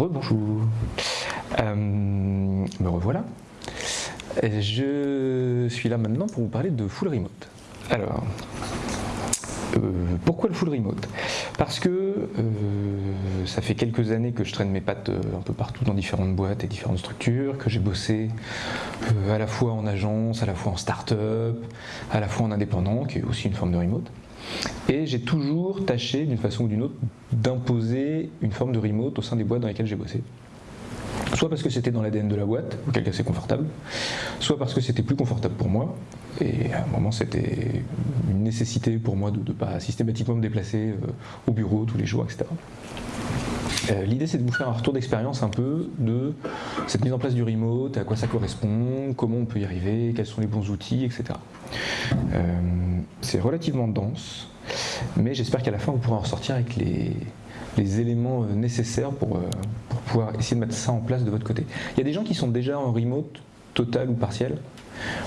Rebonjour. Euh, me revoilà. Je suis là maintenant pour vous parler de full remote. Alors, euh, pourquoi le full remote? Parce que euh, ça fait quelques années que je traîne mes pattes un peu partout dans différentes boîtes et différentes structures, que j'ai bossé à la fois en agence, à la fois en start-up, à la fois en indépendant, qui est aussi une forme de remote. Et j'ai toujours tâché, d'une façon ou d'une autre, d'imposer une forme de remote au sein des boîtes dans lesquelles j'ai bossé. Soit parce que c'était dans l'ADN de la boîte, auquel cas c'est confortable, soit parce que c'était plus confortable pour moi, et à un moment c'était une nécessité pour moi de ne pas systématiquement me déplacer euh, au bureau tous les jours, etc. Euh, l'idée c'est de vous faire un retour d'expérience un peu de cette mise en place du remote, à quoi ça correspond, comment on peut y arriver, quels sont les bons outils, etc. Euh, c'est relativement dense, mais j'espère qu'à la fin vous pourrez en ressortir avec les, éléments euh, nécessaires pour, pour pouvoir essayer de mettre ça en place de votre côté. Il y a des gens qui sont déjà en remote total ou partiel,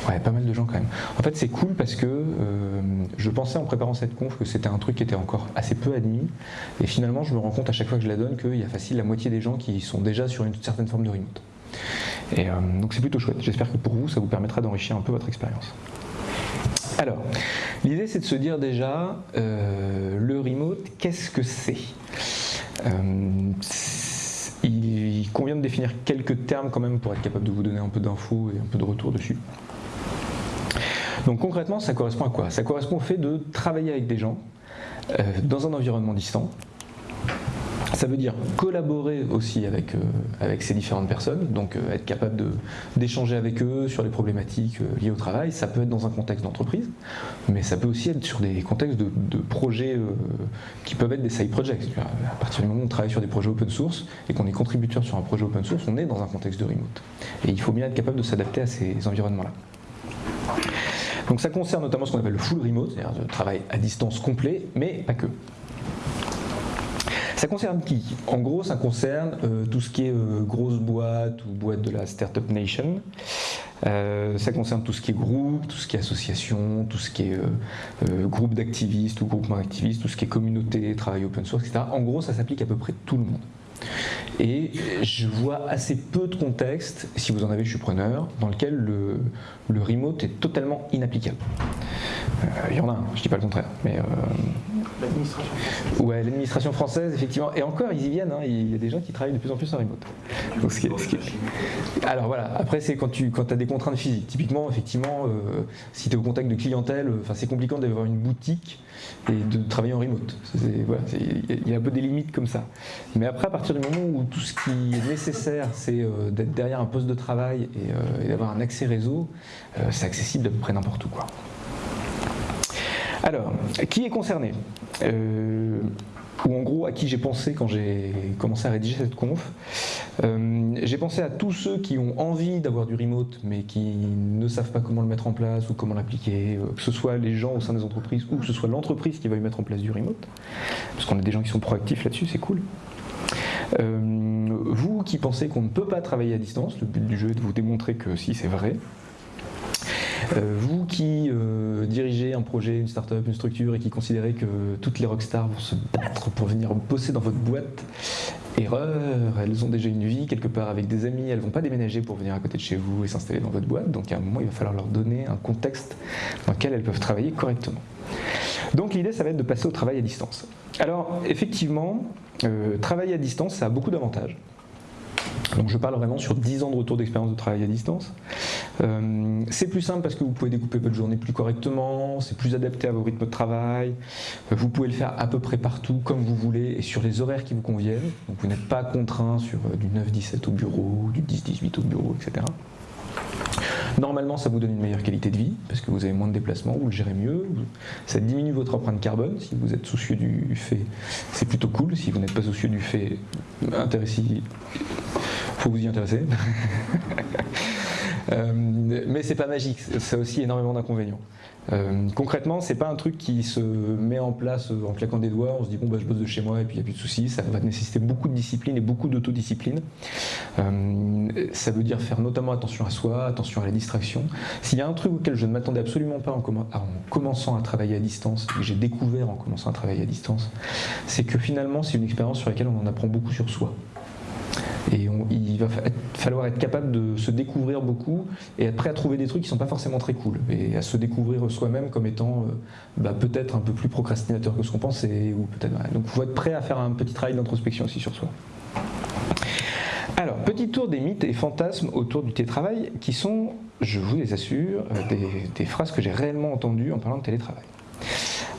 Ouais, pas mal de gens quand même. En fait, c'est cool parce que euh, je pensais en préparant cette conf que c'était un truc qui était encore assez peu admis. Et finalement, je me rends compte à chaque fois que je la donne qu'il y a facile la moitié des gens qui sont déjà sur une certaine forme de remote. Et euh, donc c'est plutôt chouette. J'espère que pour vous, ça vous permettra d'enrichir un peu votre expérience. Alors, l'idée c'est de se dire déjà, euh, le remote, qu'est-ce que c'est? Il convient de définir quelques termes quand même pour être capable de vous donner un peu d'infos et un peu de retour dessus. Donc concrètement, ça correspond à quoi? Ça correspond au fait de travailler avec des gens euh, dans un environnement distant, ça veut dire collaborer aussi avec, euh, avec ces différentes personnes, donc euh, être capable d'échanger avec eux sur les problématiques euh, liées au travail. Ça peut être dans un contexte d'entreprise, mais ça peut aussi être sur des contextes de, projets qui peuvent être des side projects. À partir du moment où on travaille sur des projets open source et qu'on est contributeur sur un projet open source, on est dans un contexte de remote. Et il faut bien être capable de s'adapter à ces environnements-là. Donc ça concerne notamment ce qu'on appelle le full remote, c'est-à-dire le travail à distance complet, mais pas que. Ça concerne qui? En gros, ça concerne euh, tout ce qui est euh, grosse boîte ou boîte de la Startup Nation. Euh, ça concerne tout ce qui est groupe, tout ce qui est association, tout ce qui est groupe d'activistes ou groupement d'activistes, tout ce qui est communauté, travail open source, etc. En gros, ça s'applique à peu près tout le monde. Et je vois assez peu de contextes, si vous en avez, je suis preneur, dans lequel le, le remote est totalement inapplicable. Il y en a, je ne dis pas le contraire, mais L'administration. Ouais, l'administration française, effectivement. Et encore, ils y viennent. Hein. Il y a des gens qui travaillent de plus en plus en remote. Alors voilà, après, c'est quand tu quand as des contraintes physiques. Typiquement, effectivement, euh, si tu es au contact de clientèle, euh, c'est compliqué d'avoir une boutique et de travailler en remote. Il y a un peu des limites comme ça. Mais après, à partir du moment où tout ce qui est nécessaire, c'est euh, d'être derrière un poste de travail et, et d'avoir un accès réseau, c'est accessible à peu près n'importe où. Quoi. Alors, qui est concerné? Euh, Ou en gros, à qui j'ai pensé quand j'ai commencé à rédiger cette conf? Euh, J'ai pensé à tous ceux qui ont envie d'avoir du remote, mais qui ne savent pas comment le mettre en place ou comment l'appliquer, euh, que ce soit les gens au sein des entreprises ou que ce soit l'entreprise qui va y mettre en place du remote, parce qu'on a des gens qui sont proactifs là-dessus, c'est cool. vous qui pensez qu'on ne peut pas travailler à distance, le but du jeu est de vous démontrer que si c'est vrai, vous qui euh, dirigez un projet, une start-up, une structure et qui considérez que toutes les rockstars vont se battre pour venir bosser dans votre boîte, erreur, elles ont déjà une vie quelque part avec des amis, elles vont pas déménager pour venir à côté de chez vous et s'installer dans votre boîte, donc à un moment il va falloir leur donner un contexte dans lequel elles peuvent travailler correctement. Donc l'idée ça va être de passer au travail à distance. Alors effectivement, euh, travailler à distance ça a beaucoup d'avantages. Donc je parle vraiment sur 10 ans de retour d'expérience de travail à distance. Euh, c'est plus simple parce que vous pouvez découper votre journée plus correctement, c'est plus adapté à vos rythmes de travail, euh, vous pouvez le faire à peu près partout comme vous voulez et sur les horaires qui vous conviennent. Donc vous n'êtes pas contraint sur euh, du 9-17 au bureau, du 10-18 au bureau, etc. Normalement, ça vous donne une meilleure qualité de vie, parce que vous avez moins de déplacements, vous le gérez mieux, ça diminue votre empreinte carbone, si vous êtes soucieux du fait, c'est plutôt cool, si vous n'êtes pas soucieux du fait, intéressez faut vous y intéresser. Euh, mais c'est pas magique, ça a aussi énormément d'inconvénients. Euh, concrètement, c'est pas un truc qui se met en place en claquant des doigts, on se dit bon bah je bosse de chez moi et puis il n'y a plus de soucis, ça va nécessiter beaucoup de discipline et beaucoup d'autodiscipline. Euh, ça veut dire faire notamment attention à soi, attention à la distraction. S'il y a un truc auquel je ne m'attendais absolument pas en, en, commençant à travailler à distance, que j'ai découvert en commençant à travailler à distance, c'est que finalement c'est une expérience sur laquelle on en apprend beaucoup sur soi. Et il va falloir être capable de se découvrir beaucoup et être prêt à trouver des trucs qui sont pas forcément très cool et à se découvrir soi-même comme étant euh, bah, peut-être un peu plus procrastinateur que ce qu'on pensait ou peut-être. Donc, il faut être prêt à faire un petit travail d'introspection aussi sur soi. Alors, petit tour des mythes et fantasmes autour du télétravail qui sont, je vous les assure, euh, des, phrases que j'ai réellement entendues en parlant de télétravail.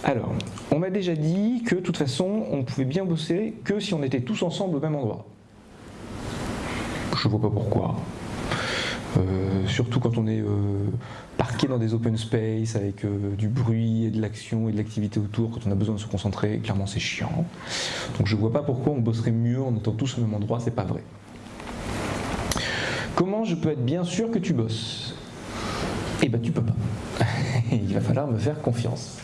Alors, on m'a déjà dit que de toute façon, on pouvait bien bosser que si on était tous ensemble au même endroit. Je vois pas pourquoi. Euh, surtout quand on est euh, parqué dans des open space avec du bruit et de l'action et de l'activité autour, quand on a besoin de se concentrer, clairement c'est chiant. Donc je vois pas pourquoi on bosserait mieux en étant tous au même endroit, c'est pas vrai. Comment je peux être bien sûr que tu bosses? Eh bien, tu peux pas. Il va falloir me faire confiance.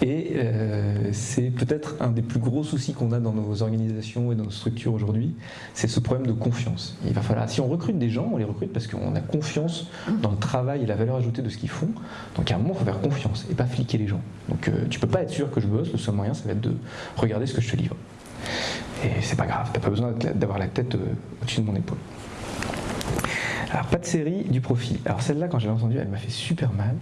Et euh, c'est peut-être un des plus gros soucis qu'on a dans nos organisations et dans nos structures aujourd'hui, c'est ce problème de confiance. Il va falloir, si on recrute des gens, on les recrute parce qu'on a confiance dans le travail et la valeur ajoutée de ce qu'ils font. Donc à un moment, il faut faire confiance et pas fliquer les gens. Donc euh, tu peux pas être sûr que je bosse, le seul moyen, ça va être de regarder ce que je te livre. Et c'est pas grave, t'as pas besoin d'avoir la tête euh, au-dessus de mon épaule. Alors, pas de série du profil. Alors, celle-là, quand j'ai entendu, elle m'a fait super mal.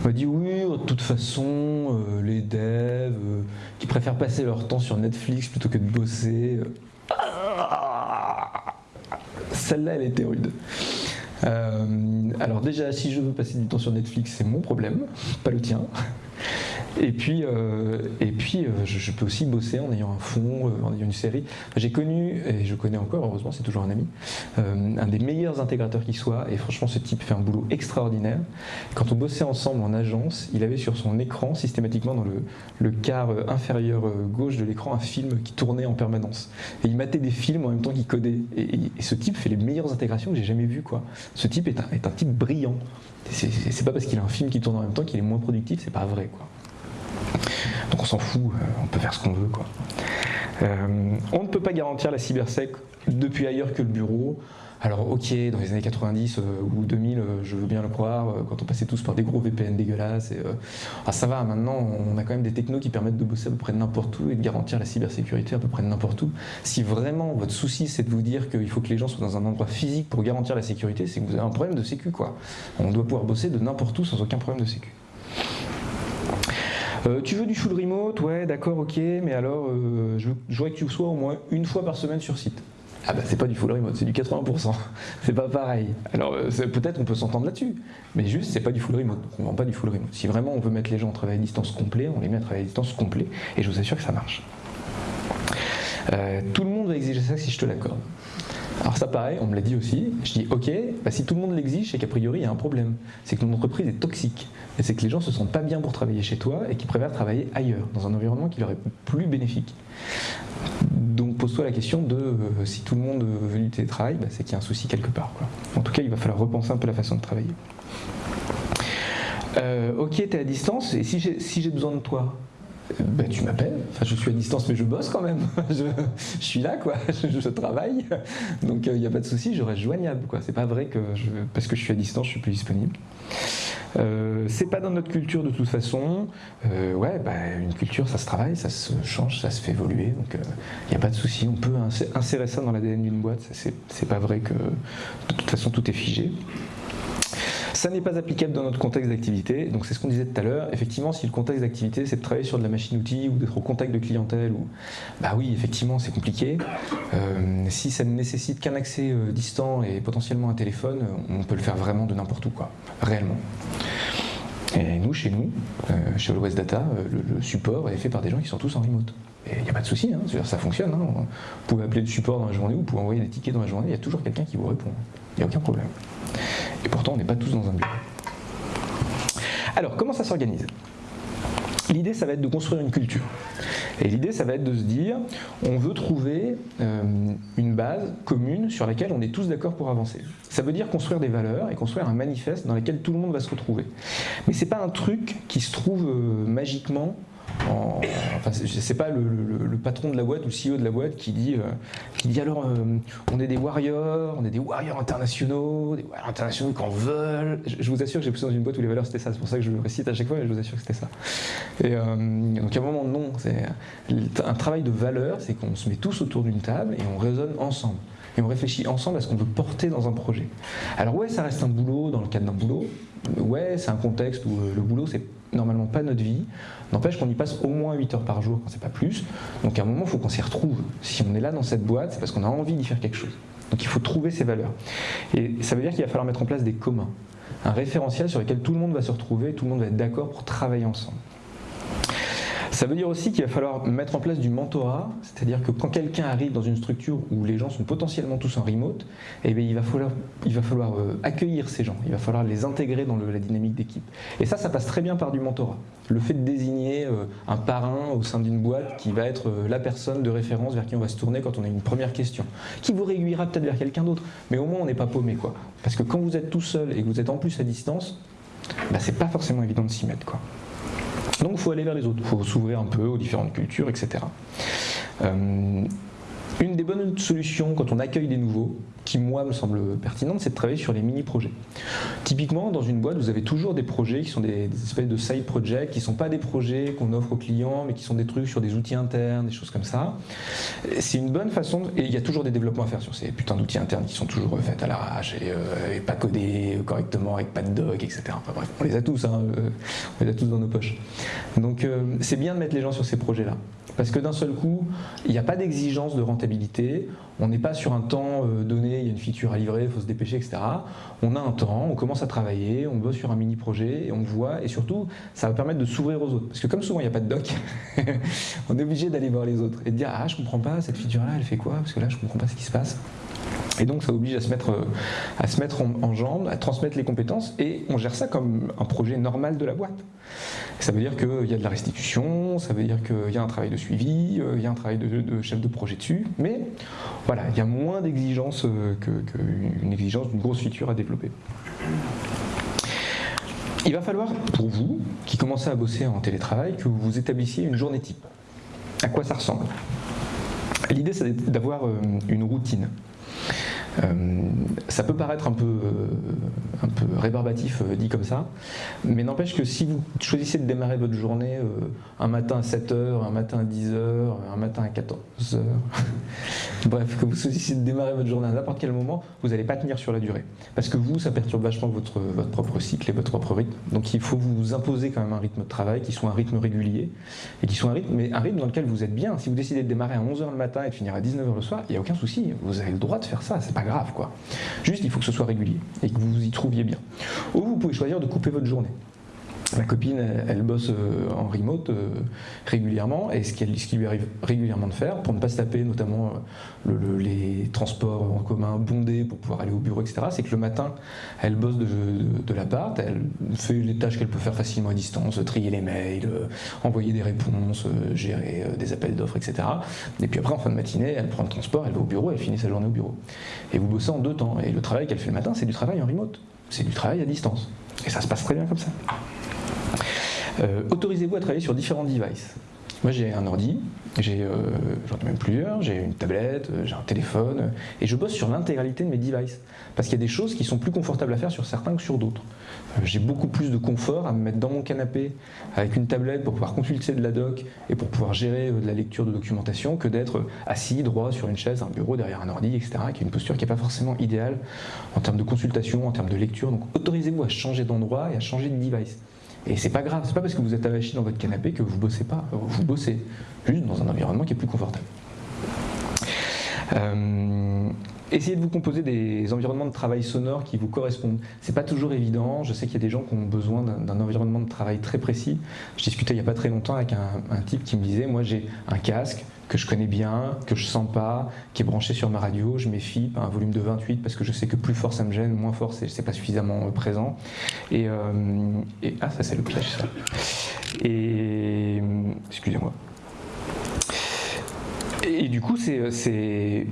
On m'a dit, oui, de toute façon, euh, les devs euh, qui préfèrent passer leur temps sur Netflix plutôt que de bosser. Euh, celle-là, elle était rude. alors déjà, si je veux passer du temps sur Netflix, c'est mon problème, pas le tien. Et puis, euh, et puis euh, je, peux aussi bosser en ayant un fond, euh, en ayant une série. J'ai connu, et je connais encore, heureusement, c'est toujours un ami, un des meilleurs intégrateurs qui soit, et franchement, ce type fait un boulot extraordinaire. Quand on bossait ensemble en agence, il avait sur son écran, systématiquement dans le, quart inférieur gauche de l'écran, un film qui tournait en permanence. Et il matait des films en même temps qu'il codait. Et, ce type fait les meilleures intégrations que j'ai jamais vues. Quoi. Ce type est un, est un type brillant. C'est pas parce qu'il a un film qui tourne en même temps qu'il est moins productif, c'est pas vrai. Quoi. Donc on s'en fout, euh, on peut faire ce qu'on veut. Quoi. Euh, on ne peut pas garantir la cybersec depuis ailleurs que le bureau. Alors ok, dans les années 90 euh, ou 2000, je veux bien le croire, quand on passait tous par des gros VPN dégueulasses. Ah, ça va, maintenant on a quand même des technos qui permettent de bosser à peu près n'importe où et de garantir la cybersécurité à peu près n'importe où. Si vraiment votre souci c'est de vous dire qu'il faut que les gens soient dans un endroit physique pour garantir la sécurité, c'est que vous avez un problème de sécu quoi. On doit pouvoir bosser de n'importe où sans aucun problème de sécu. Euh, tu veux du full remote Ouais, d'accord, ok, mais alors euh, je, voudrais que tu sois au moins une fois par semaine sur site. Ah bah c'est pas du full remote, c'est du 80%. c'est pas pareil. Alors euh, peut-être on peut s'entendre là-dessus, mais juste c'est pas du full remote. On vend pas du full remote. Si vraiment on veut mettre les gens en travail à distance complet, on les met à travail à distance complet, et je vous assure que ça marche. tout le monde va exiger ça si je te l'accorde. Alors ça pareil, on me l'a dit aussi, je dis ok, bah si tout le monde l'exige, c'est qu'a priori il y a un problème. C'est que ton entreprise est toxique. Et c'est que les gens se sentent pas bien pour travailler chez toi et qu'ils préfèrent travailler ailleurs, dans un environnement qui leur est plus bénéfique. Donc pose-toi la question de euh, si tout le monde veut du télétravail, bah, c'est qu'il y a un souci quelque part. En tout cas, il va falloir repenser un peu la façon de travailler. Euh, ok, tu es à distance, et si j'ai besoin de toi, ben, tu m'appelles, enfin, je suis à distance mais je bosse quand même, je, suis là quoi, je, travaille, donc il euh, n'y a pas de souci, je reste joignable quoi, c'est pas vrai que parce que je suis à distance je suis plus disponible. Euh, c'est pas dans notre culture de toute façon, euh, ouais, bah, une culture ça se travaille, ça se change, ça se fait évoluer, donc il n'y a pas de souci, on peut insérer ça dans l'ADN d'une boîte, c'est pas vrai que de toute façon tout est figé. Ça n'est pas applicable dans notre contexte d'activité, donc c'est ce qu'on disait tout à l'heure. Effectivement, si le contexte d'activité c'est de travailler sur de la machine-outil ou d'être au contact de clientèle, ou... bah oui, effectivement, c'est compliqué. Euh, si ça ne nécessite qu'un accès euh, distant et potentiellement un téléphone, on peut le faire vraiment de n'importe où, quoi, réellement. Et nous, chez nous, euh, chez All Data, le, support est fait par des gens qui sont tous en remote. Et il n'y a pas de souci, hein, ça fonctionne. Hein. Vous pouvez appeler le support dans la journée, vous pouvez envoyer des tickets dans la journée, il y a toujours quelqu'un qui vous répond. Il n'y a aucun problème. Et pourtant, on n'est pas tous dans un bureau. Alors, comment ça s'organise? L'idée, ça va être de construire une culture. Et l'idée, ça va être de se dire, on veut trouver euh, une base commune sur laquelle on est tous d'accord pour avancer. Ça veut dire construire des valeurs et construire un manifeste dans lequel tout le monde va se retrouver. Mais ce n'est pas un truc qui se trouve euh, magiquement enfin, c'est pas le, patron de la boîte ou le CEO de la boîte qui dit, euh, qui dit alors euh, on est des warriors, on est des warriors internationaux, des warriors internationaux qu'on veut. Je, vous assure que j'ai poussé dans une boîte où les valeurs c'était ça, c'est pour ça que je le récite à chaque fois, mais je vous assure que c'était ça. Et euh, donc à un moment non, c'est un travail de valeur, c'est qu'on se met tous autour d'une table et on raisonne ensemble et on réfléchit ensemble à ce qu'on veut porter dans un projet. Alors ouais, ça reste un boulot dans le cadre d'un boulot. Ouais, c'est un contexte où le boulot c'est normalement pas notre vie. N'empêche qu'on y passe au moins 8 heures par jour, quand c'est pas plus. Donc à un moment, il faut qu'on s'y retrouve. Si on est là dans cette boîte, c'est parce qu'on a envie d'y faire quelque chose. Donc il faut trouver ces valeurs. Et ça veut dire qu'il va falloir mettre en place des communs. Un référentiel sur lequel tout le monde va se retrouver, tout le monde va être d'accord pour travailler ensemble. Ça veut dire aussi qu'il va falloir mettre en place du mentorat, c'est-à-dire que quand quelqu'un arrive dans une structure où les gens sont potentiellement tous en remote, eh bien, il va falloir, euh, accueillir ces gens, il va falloir les intégrer dans la dynamique d'équipe. Et ça, ça passe très bien par du mentorat. Le fait de désigner euh, un parrain au sein d'une boîte qui va être euh, la personne de référence vers qui on va se tourner quand on a une première question, qui vous réguliera peut-être vers quelqu'un d'autre, mais au moins on n'est pas paumé. Quoi. Parce que quand vous êtes tout seul et que vous êtes en plus à distance, bah, c'est pas forcément évident de s'y mettre. Quoi. Donc il faut aller vers les autres, il faut s'ouvrir un peu aux différentes cultures, etc. Euh, une des bonnes solutions quand on accueille des nouveaux, qui moi me semble pertinente, c'est de travailler sur les mini-projets. Typiquement, dans une boîte, vous avez toujours des projets qui sont des, espèces de side projects, qui ne sont pas des projets qu'on offre aux clients, mais qui sont des trucs sur des outils internes, des choses comme ça. C'est une bonne façon, et il y a toujours des développements à faire sur ces putains d'outils internes qui sont toujours faits à l'arrache et, euh, pas codés correctement, avec pas de doc, etc. Enfin bref, on les a tous, hein, euh, on les a tous dans nos poches. Donc euh, c'est bien de mettre les gens sur ces projets-là. Parce que d'un seul coup, il n'y a pas d'exigence de rentabilité, on n'est pas sur un temps euh, donné, il y a une feature à livrer, il faut se dépêcher, etc. On a un temps, on commence à travailler, on bosse sur un mini-projet et on voit, et surtout, ça va permettre de s'ouvrir aux autres. Parce que comme souvent il n'y a pas de doc, on est obligé d'aller voir les autres et de dire Ah, je comprends pas, cette feature-là, elle fait quoi? Parce que là, je comprends pas ce qui se passe. Et donc ça oblige à se mettre, euh, à se mettre en, jambe, à transmettre les compétences, et on gère ça comme un projet normal de la boîte. Ça veut dire qu'il y a de la restitution, ça veut dire qu'il y a un travail de suivi, euh, il y a un travail de, chef de projet dessus, mais voilà, il y a moins d'exigences euh, qu'une exigence d'une grosse feature à développer. Il va falloir, pour vous, qui commencez à bosser en télétravail, que vous établissiez une journée type. À quoi ça ressemble? L'idée, c'est d'avoir une routine. Euh, ça peut paraître un peu, euh, rébarbatif euh, dit comme ça, mais n'empêche que si vous choisissez de démarrer votre journée un matin à 7h, un matin à 10h, un matin à 14h, bref, que vous choisissez de démarrer votre journée à n'importe quel moment, vous n'allez pas tenir sur la durée. Parce que vous, ça perturbe vachement votre, propre cycle et votre propre rythme. Donc il faut vous imposer quand même un rythme de travail qui soit un rythme régulier et qui soit un rythme, mais un rythme dans lequel vous êtes bien. Si vous décidez de démarrer à 11h le matin et de finir à 19h le soir, il n'y a aucun souci, vous avez le droit de faire ça, grave quoi. Juste il faut que ce soit régulier et que vous y trouviez bien. Ou vous pouvez choisir de couper votre journée. Ma copine, elle, bosse euh, en remote euh, régulièrement, et ce, qui lui arrive régulièrement de faire, pour ne pas se taper notamment euh, les transports en commun bondés pour pouvoir aller au bureau, etc., c'est que le matin, elle bosse de, de, l'appart, elle fait les tâches qu'elle peut faire facilement à distance, trier les mails, envoyer des réponses, gérer des appels d'offres, etc. Et puis après, en fin de matinée, elle prend le transport, elle va au bureau, elle finit sa journée au bureau. Et vous bossez en deux temps, et le travail qu'elle fait le matin, c'est du travail en remote, c'est du travail à distance. Et ça se passe très bien comme ça. Euh, autorisez-vous à travailler sur différents devices. Moi j'ai un ordi, j'ai, euh, j'en ai même plusieurs, j'ai une tablette, euh, j'ai un téléphone, et je bosse sur l'intégralité de mes devices. Parce qu'il y a des choses qui sont plus confortables à faire sur certains que sur d'autres. j'ai beaucoup plus de confort à me mettre dans mon canapé avec une tablette pour pouvoir consulter de la doc et pour pouvoir gérer de la lecture de documentation que d'être assis droit sur une chaise, un bureau, derrière un ordi, etc., qui est une posture qui n'est pas forcément idéale en termes de consultation, en termes de lecture. Donc autorisez-vous à changer d'endroit et à changer de device. Et c'est pas grave, c'est pas parce que vous êtes avachi dans votre canapé que vous bossez pas. Vous bossez juste dans un environnement qui est plus confortable. Euh, essayez de vous composer des environnements de travail sonores qui vous correspondent. C'est pas toujours évident. Je sais qu'il y a des gens qui ont besoin d'un environnement de travail très précis. Je discutais il n'y a pas très longtemps avec un, type qui me disait Moi, j'ai un casque que je connais bien, que je sens pas, qui est branché sur ma radio. Je à un volume de 28 parce que je sais que plus fort ça me gêne, moins fort c'est pas suffisamment euh, présent. Et, euh, et ah, ça, c'est le piège, ça. Et. Excusez-moi. Et du coup, c'est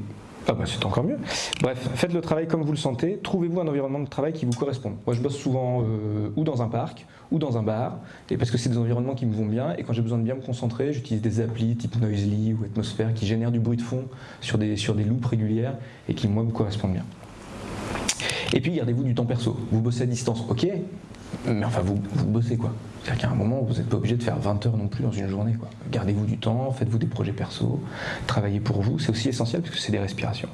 Ah bah c'est encore mieux. Bref, faites le travail comme vous le sentez, trouvez-vous un environnement de travail qui vous correspond. Moi je bosse souvent euh, ou dans un parc, ou dans un bar, et parce que c'est des environnements qui me vont bien, et quand j'ai besoin de bien me concentrer, j'utilise des applis type Noisely ou Atmosphère qui génèrent du bruit de fond sur des, sur loupes régulières et qui moi me correspondent bien. Et puis gardez-vous du temps perso. Vous bossez à distance, ok, mais enfin vous, vous bossez quoi. C'est-à-dire qu'à un moment, vous n'êtes pas obligé de faire 20 heures non plus dans une journée. Gardez-vous du temps, faites-vous des projets perso, travaillez pour vous, c'est aussi essentiel parce que c'est des respirations.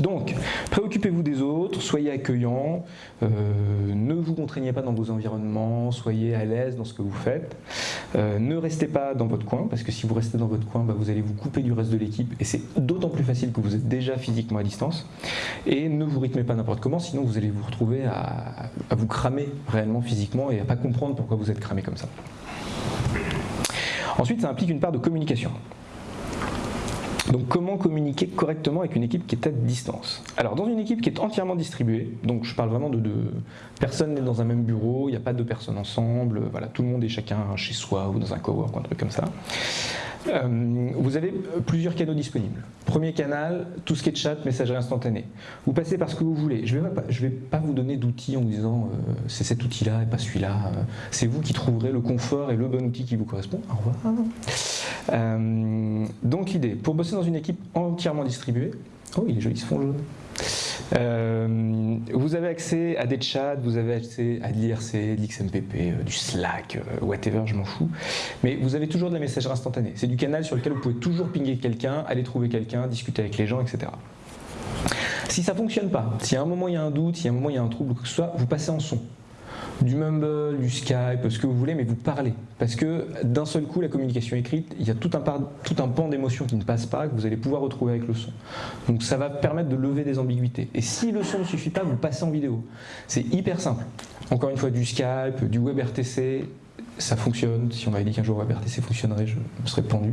Donc, préoccupez-vous des autres, soyez accueillants, euh, ne vous contraignez pas dans vos environnements, soyez à l'aise dans ce que vous faites. Euh, ne restez pas dans votre coin, parce que si vous restez dans votre coin, bah, vous allez vous couper du reste de l'équipe, et c'est d'autant plus facile que vous êtes déjà physiquement à distance. Et ne vous rythmez pas n'importe comment, sinon vous allez vous retrouver à, vous cramer réellement physiquement et à pas comprendre pourquoi vous êtes cramé comme ça. Ensuite, ça implique une part de communication. Donc comment communiquer correctement avec une équipe qui est à distance? Alors dans une équipe qui est entièrement distribuée, donc je parle vraiment de, deux personne n'est dans un même bureau, il n'y a pas deux personnes ensemble, voilà, tout le monde est chacun chez soi ou dans un cowork ou un truc comme ça. Euh, vous avez plusieurs canaux disponibles. Premier canal, tout ce qui est chat, messagerie instantanée. Vous passez par ce que vous voulez. Je ne vais, pas vous donner d'outils en vous disant euh, c'est cet outil-là et pas celui-là. Euh, c'est vous qui trouverez le confort et le bon outil qui vous correspond. Au revoir. donc l'idée, pour bosser dans une équipe entièrement distribuée, oh il est joli ce fond jaune. Euh, vous avez accès à des chats, vous avez accès à de l'IRC, de l'XMPP, euh, du Slack, euh, whatever, je m'en fous. Mais vous avez toujours de la messagerie instantanée. C'est du canal sur lequel vous pouvez toujours pinguer quelqu'un, aller trouver quelqu'un, discuter avec les gens, etc. Si ça ne fonctionne pas, si à un moment il y a un doute, si à un moment il y a un trouble, que ce soit, vous passez en son du Mumble, du Skype, ce que vous voulez, mais vous parlez. Parce que d'un seul coup, la communication écrite, il y a tout un, pan d'émotions qui ne passe pas, que vous allez pouvoir retrouver avec le son. Donc ça va permettre de lever des ambiguïtés. Et si le son ne suffit pas, vous passez en vidéo. C'est hyper simple. Encore une fois, du Skype, du WebRTC, ça fonctionne. Si on m'avait dit qu'un jour WebRTC fonctionnerait, je serais pendu.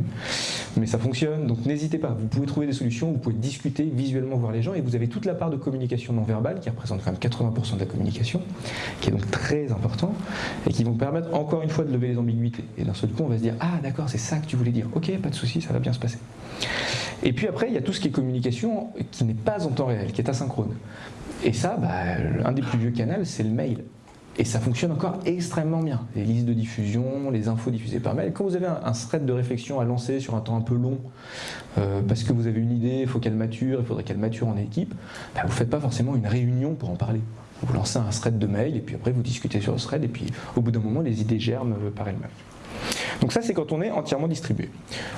Mais ça fonctionne, donc n'hésitez pas. Vous pouvez trouver des solutions, vous pouvez discuter, visuellement voir les gens, et vous avez toute la part de communication non verbale, qui représente quand même 80% de la communication, qui est donc très important, et qui vont permettre encore une fois de lever les ambiguïtés. Et d'un seul coup, on va se dire, ah d'accord, c'est ça que tu voulais dire. Ok, pas de souci, ça va bien se passer. Et puis après, il y a tout ce qui est communication qui n'est pas en temps réel, qui est asynchrone. Et ça, bah, un des plus vieux canaux, c'est le mail. Et ça fonctionne encore extrêmement bien. Les listes de diffusion, les infos diffusées par mail. Quand vous avez un, thread de réflexion à lancer sur un temps un peu long, euh, parce que vous avez une idée, il faut qu'elle mature, il faudrait qu'elle mature en équipe, bah, vous ne faites pas forcément une réunion pour en parler. Vous lancez un thread de mail et puis après vous discutez sur le thread et puis au bout d'un moment les idées germent euh, par elles-mêmes. Donc ça c'est quand on est entièrement distribué.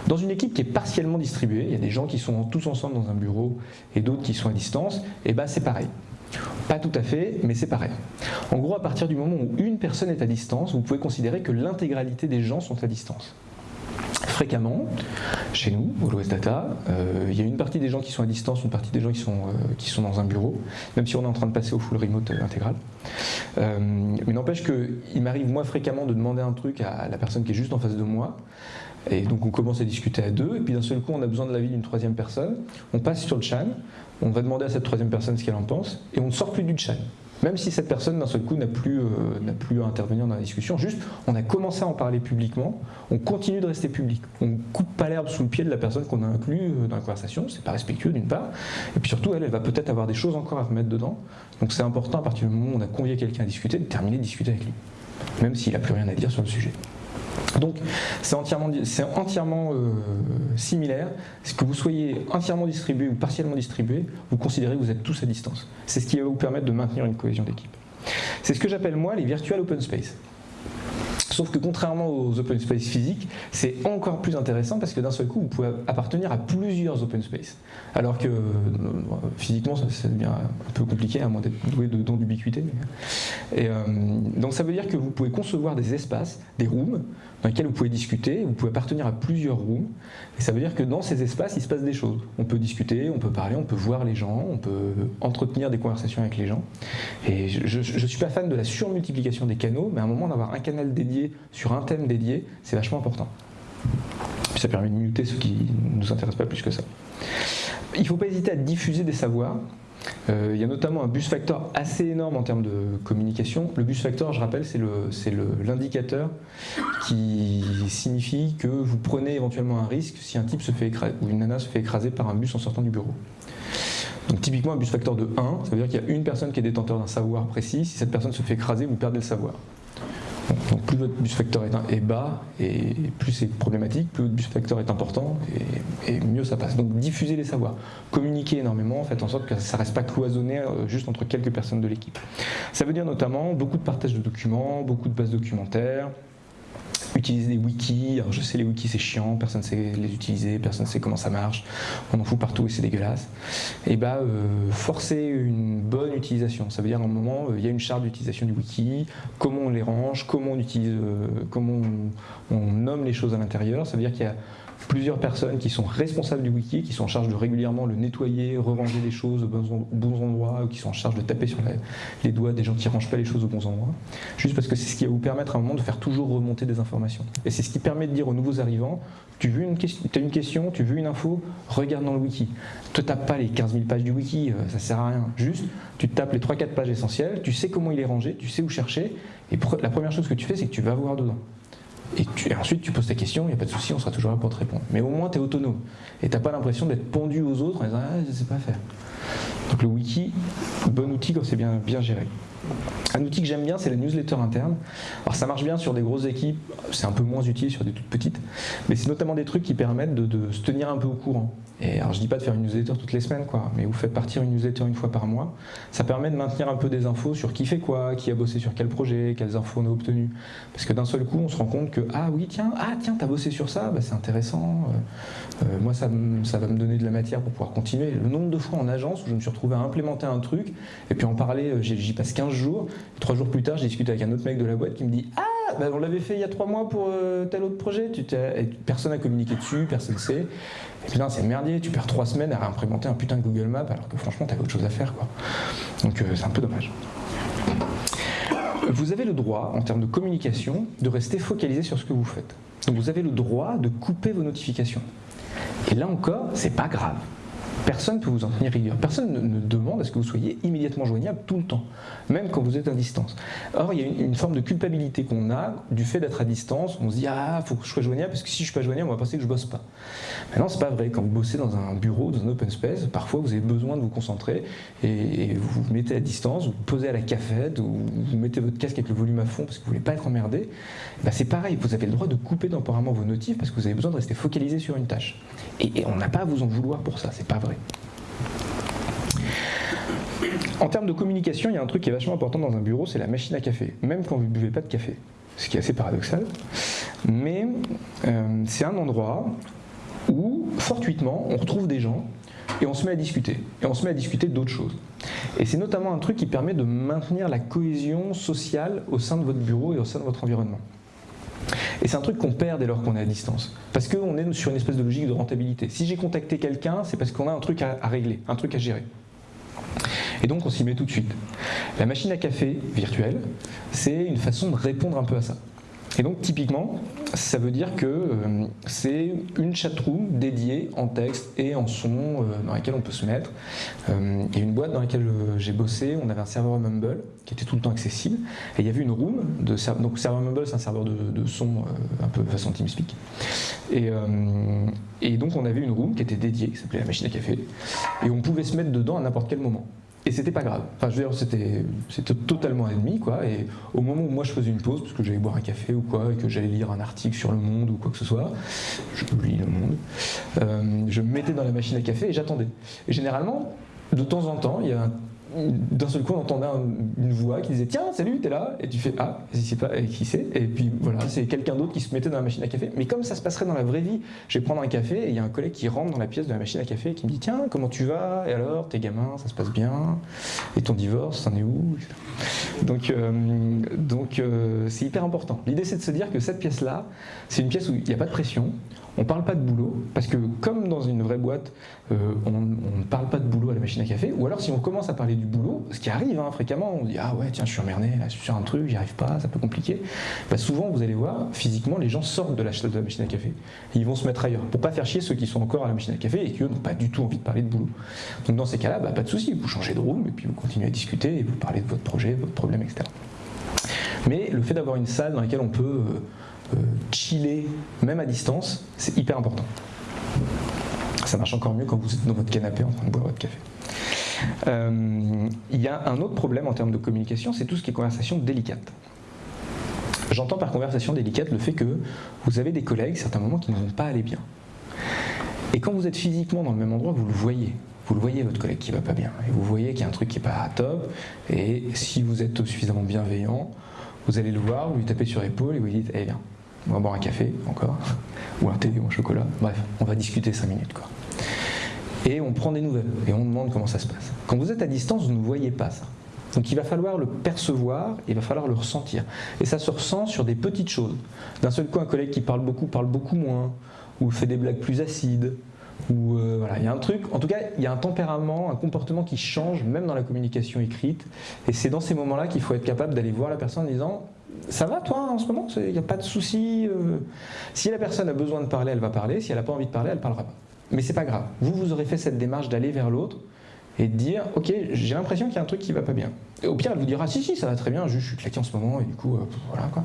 Dans une équipe qui est partiellement distribuée, il y a des gens qui sont tous ensemble dans un bureau et d'autres qui sont à distance, et bah c'est pareil. Pas tout à fait, mais c'est pareil. En gros, à partir du moment où une personne est à distance, vous pouvez considérer que l'intégralité des gens sont à distance. Fréquemment, chez nous, au l'Ouest Data, euh, il y a une partie des gens qui sont à distance, une partie des gens qui sont, euh, dans un bureau, même si on est en train de passer au full remote euh, intégral. mais n'empêche qu'il m'arrive moi fréquemment de demander un truc à la personne qui est juste en face de moi, et donc on commence à discuter à deux, et puis d'un seul coup on a besoin de l'avis d'une troisième personne, on passe sur le chat, on va demander à cette troisième personne ce qu'elle en pense, et on ne sort plus du chat. Même si cette personne d'un seul coup n'a plus, euh, plus à intervenir dans la discussion, juste on a commencé à en parler publiquement, on continue de rester public. On ne coupe pas l'herbe sous le pied de la personne qu'on a inclus euh, dans la conversation, c'est pas respectueux d'une part, et puis surtout elle, elle va peut-être avoir des choses encore à remettre dedans. Donc c'est important à partir du moment où on a convié quelqu'un à discuter, de terminer de discuter avec lui, même s'il n'a plus rien à dire sur le sujet. Donc c'est entièrement, euh, similaire. Que vous soyez entièrement distribué ou partiellement distribué, vous considérez que vous êtes tous à distance. C'est ce qui va vous permettre de maintenir une cohésion d'équipe. C'est ce que j'appelle moi les virtual open space. Sauf que contrairement aux open space physiques, c'est encore plus intéressant parce que d'un seul coup, vous pouvez appartenir à plusieurs open space. Alors que euh, physiquement, ça, devient un peu compliqué, à moins d'être doué de dons d'ubiquité. Et, euh, donc ça veut dire que vous pouvez concevoir des espaces, des rooms, dans lesquels vous pouvez discuter, vous pouvez appartenir à plusieurs rooms, et ça veut dire que dans ces espaces, il se passe des choses. On peut discuter, on peut parler, on peut voir les gens, on peut entretenir des conversations avec les gens. Et je ne suis pas fan de la surmultiplication des canaux, mais à un moment d'avoir un canal dédié sur un thème dédié, c'est vachement important. Puis ça permet de muter ce qui ne nous intéresse pas plus que ça. Il ne faut pas hésiter à diffuser des savoirs. Euh, il y a notamment un bus factor assez énorme en termes de communication. Le bus factor, je rappelle, c'est l'indicateur qui signifie que vous prenez éventuellement un risque si un type se fait écraser, ou une nana se fait écraser par un bus en sortant du bureau. Donc typiquement un bus factor de 1, ça veut dire qu'il y a une personne qui est détenteur d'un savoir précis. Si cette personne se fait écraser, vous perdez le savoir. Plus votre bus factor est, bas et plus c'est problématique, plus votre bus factor est important et, mieux ça passe. Donc diffuser les savoirs, communiquer énormément, faites en sorte que ça ne reste pas cloisonné euh, juste entre quelques personnes de l'équipe. Ça veut dire notamment beaucoup de partage de documents, beaucoup de bases documentaires, utiliser des wikis. Alors je sais les wikis c'est chiant, personne ne sait les utiliser, personne ne sait comment ça marche, on en fout partout et c'est dégueulasse. Et bah euh, forcer une bonne utilisation, ça veut dire à un moment euh, il y a une charte d'utilisation du wiki, comment on les range, comment on utilise, euh, comment on, on, nomme les choses à l'intérieur, ça veut dire qu'il y a plusieurs personnes qui sont responsables du wiki, qui sont en charge de régulièrement le nettoyer, re-ranger les choses aux bons, endroits, ou qui sont en charge de taper sur les doigts des gens qui ne rangent pas les choses aux bons endroits. Juste parce que c'est ce qui va vous permettre à un moment de faire toujours remonter des informations. Et c'est ce qui permet de dire aux nouveaux arrivants, tu veux une as une question, tu veux une info, regarde dans le wiki. Te tape pas les 15 000 pages du wiki, euh, ça sert à rien. Juste, tu tapes les 3-4 pages essentielles, tu sais comment il est rangé, tu sais où chercher, et la première chose que tu fais, c'est que tu vas voir dedans. Et, ensuite, tu poses ta question, il n'y a pas de souci, on sera toujours là pour te répondre. Mais au moins, tu es autonome. Et tu n'as pas l'impression d'être pendu aux autres en disant Ah, je ne sais pas faire. Donc le wiki, bon outil quand c'est bien, bien géré. Un outil que j'aime bien, c'est la newsletter interne. Alors ça marche bien sur des grosses équipes, c'est un peu moins utile sur des toutes petites, mais c'est notamment des trucs qui permettent de, se tenir un peu au courant. Et alors je dis pas de faire une newsletter toutes les semaines, quoi, mais vous faites partir une newsletter une fois par mois. Ça permet de maintenir un peu des infos sur qui fait quoi, qui a bossé sur quel projet, quelles infos on a obtenues. Parce que d'un seul coup, on se rend compte que ah oui tiens, ah tiens, t'as bossé sur ça, bah, c'est intéressant. Euh, euh, moi ça, ça va me donner de la matière pour pouvoir continuer. Le nombre de fois en agence où je me suis retrouvé à implémenter un truc et puis en parler, euh, j'y passe 15 jours Trois jours plus tard, j'ai discuté avec un autre mec de la boîte qui me dit Ah, bah, on l'avait fait il y a trois mois pour euh, tel autre projet. Personne n'a communiqué dessus, personne ne sait. Et putain, c'est merdier, tu perds trois semaines à réimplémenter un putain de Google Maps alors que franchement, t'avais autre chose à faire. Quoi. Donc euh, c'est un peu dommage. Vous avez le droit, en termes de communication, de rester focalisé sur ce que vous faites. Donc vous avez le droit de couper vos notifications. Et là encore, c'est pas grave. Personne ne peut vous en tenir rigueur. Personne ne, demande à ce que vous soyez immédiatement joignable tout le temps, même quand vous êtes à distance. Or, il y a une, forme de culpabilité qu'on a du fait d'être à distance. On se dit ah, faut que je sois joignable parce que si je suis pas joignable, on va penser que je bosse pas. Mais non, c'est pas vrai. Quand vous bossez dans un bureau, dans un open space, parfois vous avez besoin de vous concentrer et, vous vous mettez à distance, vous, vous posez à la cafette, ou vous mettez votre casque avec le volume à fond parce que vous voulez pas être emmerdé. Bah, c'est pareil. Vous avez le droit de couper temporairement vos notifs parce que vous avez besoin de rester focalisé sur une tâche. Et, on n'a pas à vous en vouloir pour ça. C'est pas. En termes de communication, il y a un truc qui est vachement important dans un bureau, c'est la machine à café, même quand vous ne buvez pas de café, ce qui est assez paradoxal. Mais euh, c'est un endroit où, fortuitement, on retrouve des gens et on se met à discuter. Et on se met à discuter d'autres choses. Et c'est notamment un truc qui permet de maintenir la cohésion sociale au sein de votre bureau et au sein de votre environnement. Et c'est un truc qu'on perd dès lors qu'on est à distance. Parce qu'on est sur une espèce de logique de rentabilité. Si j'ai contacté quelqu'un, c'est parce qu'on a un truc à, régler, un truc à gérer. Et donc on s'y met tout de suite. La machine à café virtuelle, c'est une façon de répondre un peu à ça. Et donc typiquement, ça veut dire que euh, c'est une chatroom dédiée en texte et en son euh, dans laquelle on peut se mettre. Euh, il une boîte dans laquelle j'ai bossé, on avait un serveur Mumble qui était tout le temps accessible et il y avait une room de donc serveur Mumble c'est un serveur de, son un peu façon TeamSpeak et, et donc on avait une room qui était dédiée qui s'appelait la machine à café et on pouvait se mettre dedans à n'importe quel moment. Et c'était pas grave. Enfin, je veux dire, c'était, totalement ennemi, quoi. Et au moment où moi je faisais une pause, parce que j'allais boire un café ou quoi, et que j'allais lire un article sur le monde ou quoi que ce soit, je lis le monde, euh, je me mettais dans la machine à café et j'attendais. Et généralement, de temps en temps, il y a un d'un seul coup, on entendait une voix qui disait Tiens, salut, t'es là Et tu fais Ah, c'est pas, qui c'est? Et puis voilà, c'est? quelqu'un d'autre qui se mettait dans la machine à café. Mais comme ça se passerait dans la vraie vie, je vais prendre un café et il y a un collègue qui rentre dans la pièce de la machine à café et qui me dit Tiens, comment tu vas? Et alors, tes gamins, ça se passe bien Et ton divorce, c'en est où? Donc, euh, donc euh, c'est hyper important. L'idée, c'est de se dire que cette pièce-là, c'est une pièce où il n'y a pas de pression. On ne parle pas de boulot, parce que comme dans une vraie boîte, euh, on, ne parle pas de boulot à la machine à café, ou alors si on commence à parler du boulot, ce qui arrive hein, fréquemment, on dit ah ouais tiens je suis emmerdé, là, je suis sur un truc, j'y arrive pas, ça peut compliquer. Bah, souvent vous allez voir, physiquement les gens sortent de la, de machine à café, ils vont se mettre ailleurs, pour pas faire chier ceux qui sont encore à la machine à café et qui eux n'ont pas du tout envie de parler de boulot. Donc dans ces cas-là, bah, pas de souci, vous changez de room et puis vous continuez à discuter et vous parlez de votre projet, votre problème, etc. Mais le fait d'avoir une salle dans laquelle on peut euh, chiller, même à distance, c'est hyper important. Ça marche encore mieux quand vous êtes dans votre canapé en train de boire votre café. Euh, il y a un autre problème en termes de communication, c'est tout ce qui est conversation délicate. J'entends par conversation délicate le fait que vous avez des collègues, certains moments, qui ne vont pas aller bien. Et quand vous êtes physiquement dans le même endroit, vous le voyez. Vous le voyez, votre collègue qui va pas bien. Et vous voyez qu'il y a un truc qui n'est pas top. Et si vous êtes suffisamment bienveillant, vous allez le voir, vous lui tapez sur l'épaule et vous lui dites Eh bien, on va boire un café encore, ou un thé ou un chocolat. Bref, on va discuter 5 minutes. Quoi. Et on prend des nouvelles et on demande comment ça se passe. Quand vous êtes à distance, vous ne voyez pas ça. Donc il va falloir le percevoir, il va falloir le ressentir. Et ça se ressent sur des petites choses. D'un seul coup, un collègue qui parle beaucoup parle beaucoup moins, ou fait des blagues plus acides, ou euh, voilà, il y a un truc, en tout cas, il y a un tempérament, un comportement qui change, même dans la communication écrite. Et c'est dans ces moments-là qu'il faut être capable d'aller voir la personne en disant ça va toi en ce moment? Il n'y a pas de souci euh. Si la personne a besoin de parler, elle va parler. Si elle n'a pas envie de parler, elle ne parlera pas. Mais c'est pas grave. Vous, vous aurez fait cette démarche d'aller vers l'autre et de dire ok j'ai l'impression qu'il y a un truc qui va pas bien. Au pire elle vous dira si si ça va très bien juste je suis claqué en ce moment et du coup euh, voilà quoi.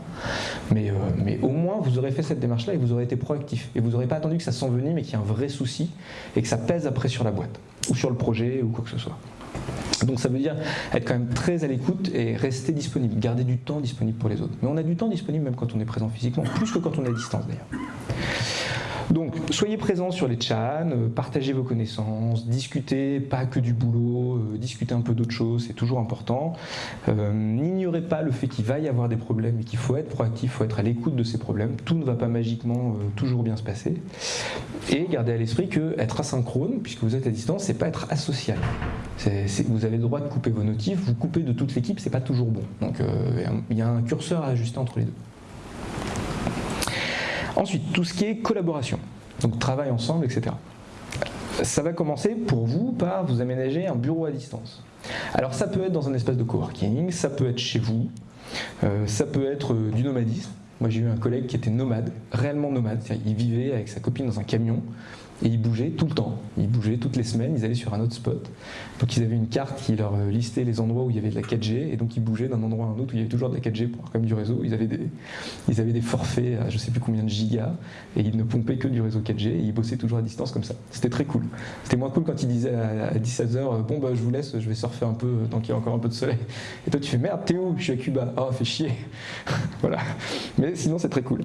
Mais, euh, mais au moins vous aurez fait cette démarche là et vous aurez été proactif. Et vous n'aurez pas attendu que ça s'envenime mais qu'il y ait un vrai souci et que ça pèse après sur la boîte ou sur le projet ou quoi que ce soit. Donc ça veut dire être quand même très à l'écoute et rester disponible, garder du temps disponible pour les autres. Mais on a du temps disponible même quand on est présent physiquement, plus que quand on est à distance d'ailleurs. Donc, soyez présents sur les chats, euh, partagez vos connaissances, discutez pas que du boulot, euh, discutez un peu d'autres choses, c'est toujours important. Euh, n'ignorez pas le fait qu'il va y avoir des problèmes et qu'il faut être proactif, il faut être à l'écoute de ces problèmes. Tout ne va pas magiquement toujours bien se passer. Et gardez à l'esprit que être asynchrone, puisque vous êtes à distance, c'est pas être asocial. vous avez le droit de couper vos notifs, vous coupez de toute l'équipe, c'est pas toujours bon. Donc, il y a un curseur à ajuster entre les deux. Ensuite, tout ce qui est collaboration, donc travail ensemble, etc. Ça va commencer pour vous par vous aménager un bureau à distance. Alors ça peut être dans un espace de coworking, ça peut être chez vous, euh, ça peut être euh, du nomadisme. Moi j'ai eu un collègue qui était nomade, réellement nomade, il vivait avec sa copine dans un camion, et ils bougeaient tout le temps. Ils bougeaient toutes les semaines, ils allaient sur un autre spot. Donc ils avaient une carte qui leur euh, listait les endroits où il y avait de la 4G, et donc ils bougeaient d'un endroit à un autre où il y avait toujours de la 4G pour avoir quand même du réseau. Ils avaient des, forfaits à je sais plus combien de gigas, et ils ne pompaient que du réseau 4G, et ils bossaient toujours à distance comme ça. C'était très cool. C'était moins cool quand ils disaient à 17h, euh, bon bah je vous laisse, je vais surfer un peu euh, tant qu'il y a encore un peu de soleil. Et toi tu fais merde, où? Je suis à Cuba. Oh, fait chier. voilà. Mais sinon c'est très cool.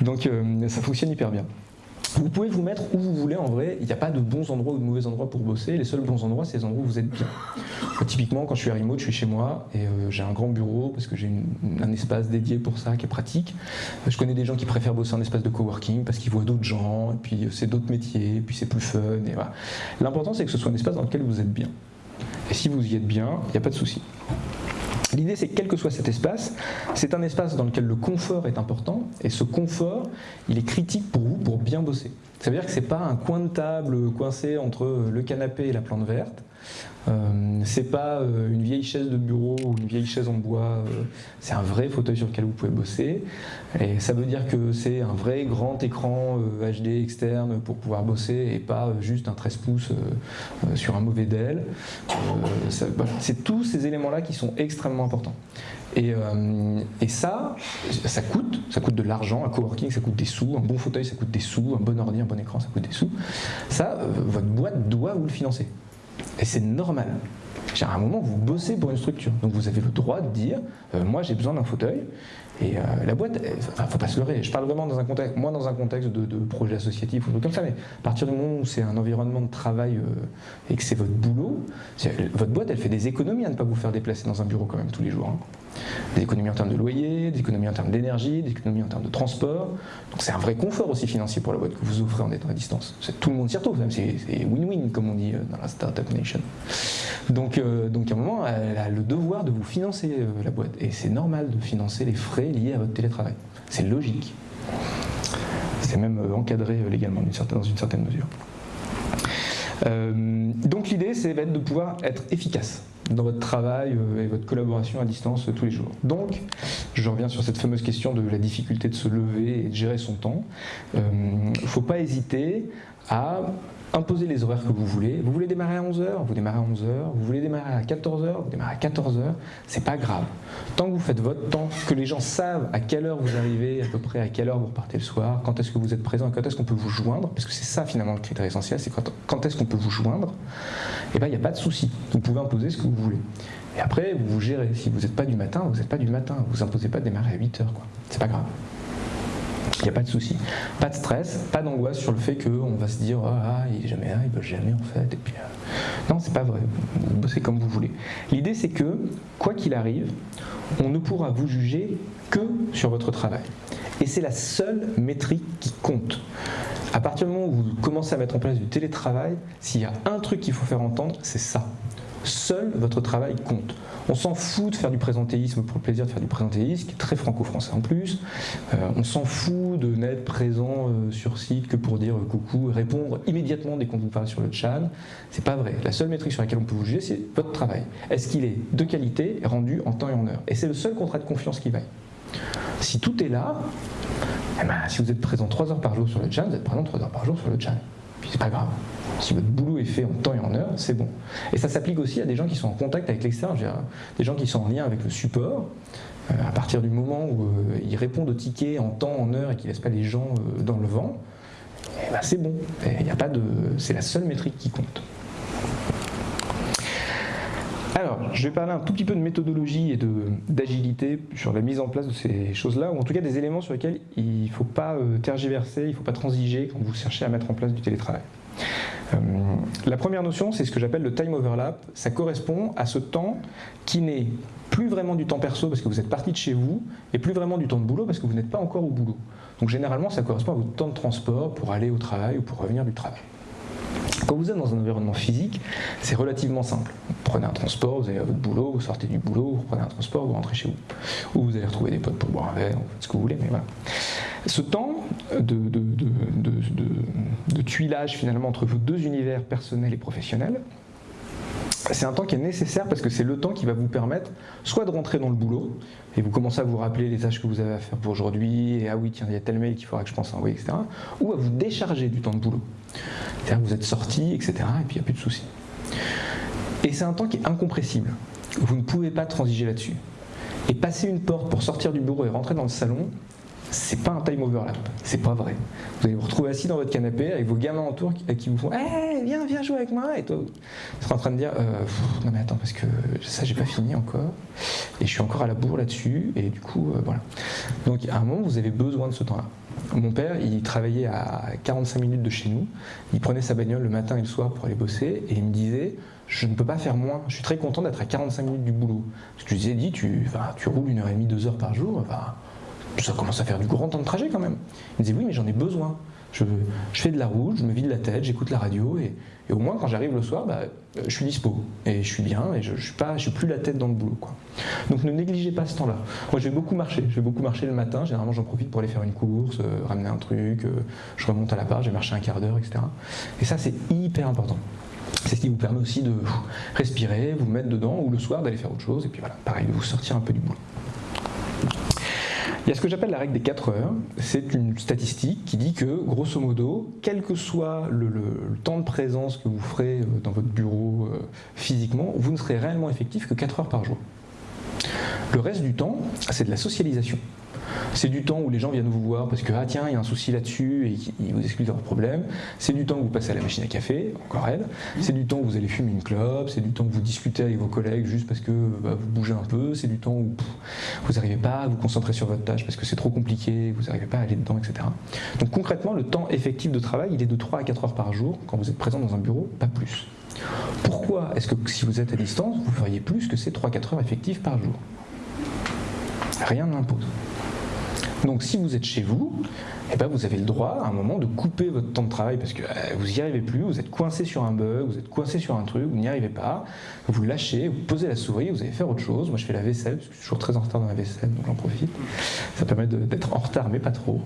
Donc ça fonctionne hyper bien. Vous pouvez vous mettre où vous voulez en vrai, il n'y a pas de bons endroits ou de mauvais endroits pour bosser, les seuls bons endroits c'est les endroits où vous êtes bien. typiquement quand je suis à remote, je suis chez moi et euh, j'ai un grand bureau parce que j'ai un espace dédié pour ça qui est pratique. Je connais des gens qui préfèrent bosser en espace de coworking parce qu'ils voient d'autres gens, et puis euh, c'est d'autres métiers, et puis c'est plus fun. Et voilà. L'important c'est que ce soit un espace dans lequel vous êtes bien. Et si vous y êtes bien, il n'y a pas de souci. L'idée, c'est que quel que soit cet espace, c'est un espace dans lequel le confort est important, et ce confort, il est critique pour vous pour bien bosser. Ça veut dire que ce n'est pas un coin de table coincé entre le canapé et la plante verte, euh, c'est pas euh, une vieille chaise de bureau ou une vieille chaise en bois, euh, c'est un vrai fauteuil sur lequel vous pouvez bosser. Et ça veut dire que c'est un vrai grand écran HD externe pour pouvoir bosser et pas juste un 13 pouces sur un mauvais Dell. c'est tous ces éléments-là qui sont extrêmement importants. Et, et, ça, ça coûte, ça coûte de l'argent, un coworking ça coûte des sous, un bon fauteuil ça coûte des sous, un bon ordi, un bon écran ça coûte des sous. Ça, votre boîte doit vous le financer. Et c'est normal. À un moment, vous bossez pour une structure. Donc vous avez le droit de dire, euh, moi j'ai besoin d'un fauteuil. Et euh, la boîte, il ne faut pas se leurrer. Je parle vraiment dans un contexte, moi dans un contexte de, projet associatif ou comme ça, mais à partir du moment où c'est un environnement de travail euh, et que c'est votre boulot, votre boîte, elle fait des économies à ne pas vous faire déplacer dans un bureau quand même tous les jours. Hein des économies en termes de loyer, des économies en termes d'énergie, des économies en termes de transport. Donc c'est un vrai confort aussi financier pour la boîte que vous offrez en étant à distance. Tout le monde s'y retrouve, c'est win-win comme on dit dans la Startup Nation. Euh, donc à un moment, elle a le devoir de vous financer euh, la boîte. Et c'est normal de financer les frais liés à votre télétravail. C'est logique. C'est même encadré légalement dans une certaine mesure. Euh, donc l'idée, c'est de pouvoir être efficace dans votre travail euh, et votre collaboration à distance tous les jours. Donc, je reviens sur cette fameuse question de la difficulté de se lever et de gérer son temps. Il ne faut pas hésiter à imposez les horaires que vous voulez. Vous voulez démarrer à 11h, vous démarrez à 11h. Vous voulez démarrer à 14h, vous démarrez à 14h. C'est pas grave. Tant que vous faites votre temps, que les gens savent à quelle heure vous arrivez, à peu près à quelle heure vous repartez le soir, quand est-ce que vous êtes présent, quand est-ce qu'on peut vous joindre, parce que c'est ça finalement le critère essentiel, c'est quand, est-ce qu'on peut vous joindre, et eh bien il n'y a pas de souci. Vous pouvez imposer ce que vous voulez. Et après, vous vous gérez. Si vous n'êtes pas du matin, vous n'êtes pas du matin. Vous imposez pas de démarrer à 8h. C'est pas grave. Il n'y a pas de souci. Pas de stress, pas d'angoisse sur le fait qu'on va se dire ah, il est jamais là, il ne jamais en fait. Et puis, euh... Non, c'est pas vrai. Vous bossez comme vous voulez. L'idée, c'est que, quoi qu'il arrive, on ne pourra vous juger que sur votre travail. Et c'est la seule métrique qui compte. À partir du moment où vous commencez à mettre en place du télétravail, s'il y a un truc qu'il faut faire entendre, c'est ça. Seul votre travail compte. On s'en fout de faire du présentéisme pour le plaisir de faire du présentéisme, qui est très franco-français en plus. Euh, on s'en fout de n'être présent euh, sur site que pour dire coucou, répondre immédiatement dès qu'on vous parle sur le chat. C'est pas vrai. La seule métrique sur laquelle on peut vous juger, c'est votre travail. Est-ce qu'il est de qualité, rendu en temps et en heure? Et c'est le seul contrat de confiance qui vaille. Si tout est là, eh ben, si vous êtes présent 3 heures par jour sur le chat, vous êtes présent 3 heures par jour sur le chat. Puis c'est pas grave. Si votre boulot est fait en temps et en heure, c'est bon. Et ça s'applique aussi à des gens qui sont en contact avec l'extérieur, des gens qui sont en lien avec le support. Euh, à partir du moment où euh, ils répondent aux tickets en temps, en heure et qu'ils ne laissent pas les gens euh, dans le vent, eh ben, c'est bon. C'est la seule métrique qui compte. Je vais parler un tout petit peu de méthodologie et d'agilité sur la mise en place de ces choses-là, ou en tout cas des éléments sur lesquels il ne faut pas tergiverser, il ne faut pas transiger quand vous cherchez à mettre en place du télétravail. Euh, la première notion, c'est ce que j'appelle le time overlap. Ça correspond à ce temps qui n'est plus vraiment du temps perso parce que vous êtes parti de chez vous, et plus vraiment du temps de boulot parce que vous n'êtes pas encore au boulot. Donc généralement, ça correspond à votre temps de transport pour aller au travail ou pour revenir du travail. Quand vous êtes dans un environnement physique, c'est relativement simple. Vous prenez un transport, vous allez à votre boulot, vous sortez du boulot, vous reprenez un transport, vous rentrez chez vous. Ou vous allez retrouver des potes pour boire un verre, ce que vous voulez, mais voilà. Ce temps de, de, tuilage finalement entre vos deux univers personnels et professionnels, c'est un temps qui est nécessaire parce que c'est le temps qui va vous permettre soit de rentrer dans le boulot et vous commencez à vous rappeler les tâches que vous avez à faire pour aujourd'hui et ah oui tiens il y a tel mail qu'il faudra que je pense à envoyer etc ou à vous décharger du temps de boulot vous êtes sorti etc et puis il n'y a plus de soucis. Et c'est un temps qui est incompressible. Vous ne pouvez pas transiger là-dessus. Et passer une porte pour sortir du bureau et rentrer dans le salon c'est pas un time overlap, c'est pas vrai. Vous allez vous retrouver assis dans votre canapé avec vos gamins autour qui, vous font hey, viens, viens jouer avec moi et toi, vous êtes en train de dire euh, non mais attends parce que ça j'ai pas fini encore et je suis encore à la bourre là-dessus et du coup euh, voilà. Donc à un moment vous avez besoin de ce temps-là. Mon père, il travaillait à 45 minutes de chez nous. Il prenait sa bagnole le matin et le soir pour aller bosser et il me disait je ne peux pas faire moins. Je suis très content d'être à 45 minutes du boulot. Parce que je lui ai dit tu, tu roules une heure et demie, deux heures par jour. Ça commence à faire du grand temps de trajet quand même. Il me disait oui mais j'en ai besoin. Je, fais de la route, je me vide la tête, j'écoute la radio et, au moins quand j'arrive le soir, bah, je suis dispo et je suis bien et je, ne suis plus la tête dans le boulot. Donc ne négligez pas ce temps-là. Moi je vais beaucoup marcher, je vais beaucoup marcher le matin. Généralement j'en profite pour aller faire une course, euh, ramener un truc, euh, je remonte à la part, j'ai marché un quart d'heure, etc. Et ça c'est hyper important. C'est ce qui vous permet aussi de respirer, vous mettre dedans ou le soir d'aller faire autre chose et puis voilà, pareil de vous sortir un peu du boulot. Il y a ce que j'appelle la règle des 4 heures. C'est une statistique qui dit que, grosso modo, quel que soit le, temps de présence que vous ferez euh, dans votre bureau euh, physiquement, vous ne serez réellement effectif que 4 heures par jour. Le reste du temps, c'est de la socialisation. C'est du temps où les gens viennent vous voir parce que, ah tiens, il y a un souci là-dessus et ils vous expliquent leur problème. C'est du temps où vous passez à la machine à café, encore elle. C'est du temps où vous allez fumer une clope. C'est du temps où vous discutez avec vos collègues juste parce que bah, vous bougez un peu. C'est du temps où vous n'arrivez pas à vous concentrer sur votre tâche parce que c'est trop compliqué, vous n'arrivez pas à aller dedans, etc. Donc concrètement, le temps effectif de travail, il est de 3 à 4 heures par jour quand vous êtes présent dans un bureau, pas plus. Pourquoi est-ce que si vous êtes à distance, vous feriez plus que ces 3-4 heures effectives par jour? Rien ne l'impose. Donc si vous êtes chez vous, eh ben, vous avez le droit à un moment de couper votre temps de travail parce que euh, vous n'y arrivez plus, vous êtes coincé sur un bug, vous êtes coincé sur un truc, vous n'y arrivez pas, vous lâchez, vous posez la souris, vous allez faire autre chose. Moi je fais la vaisselle, parce que je suis toujours très en retard dans la vaisselle, donc j'en profite. Ça permet d'être en retard mais pas trop.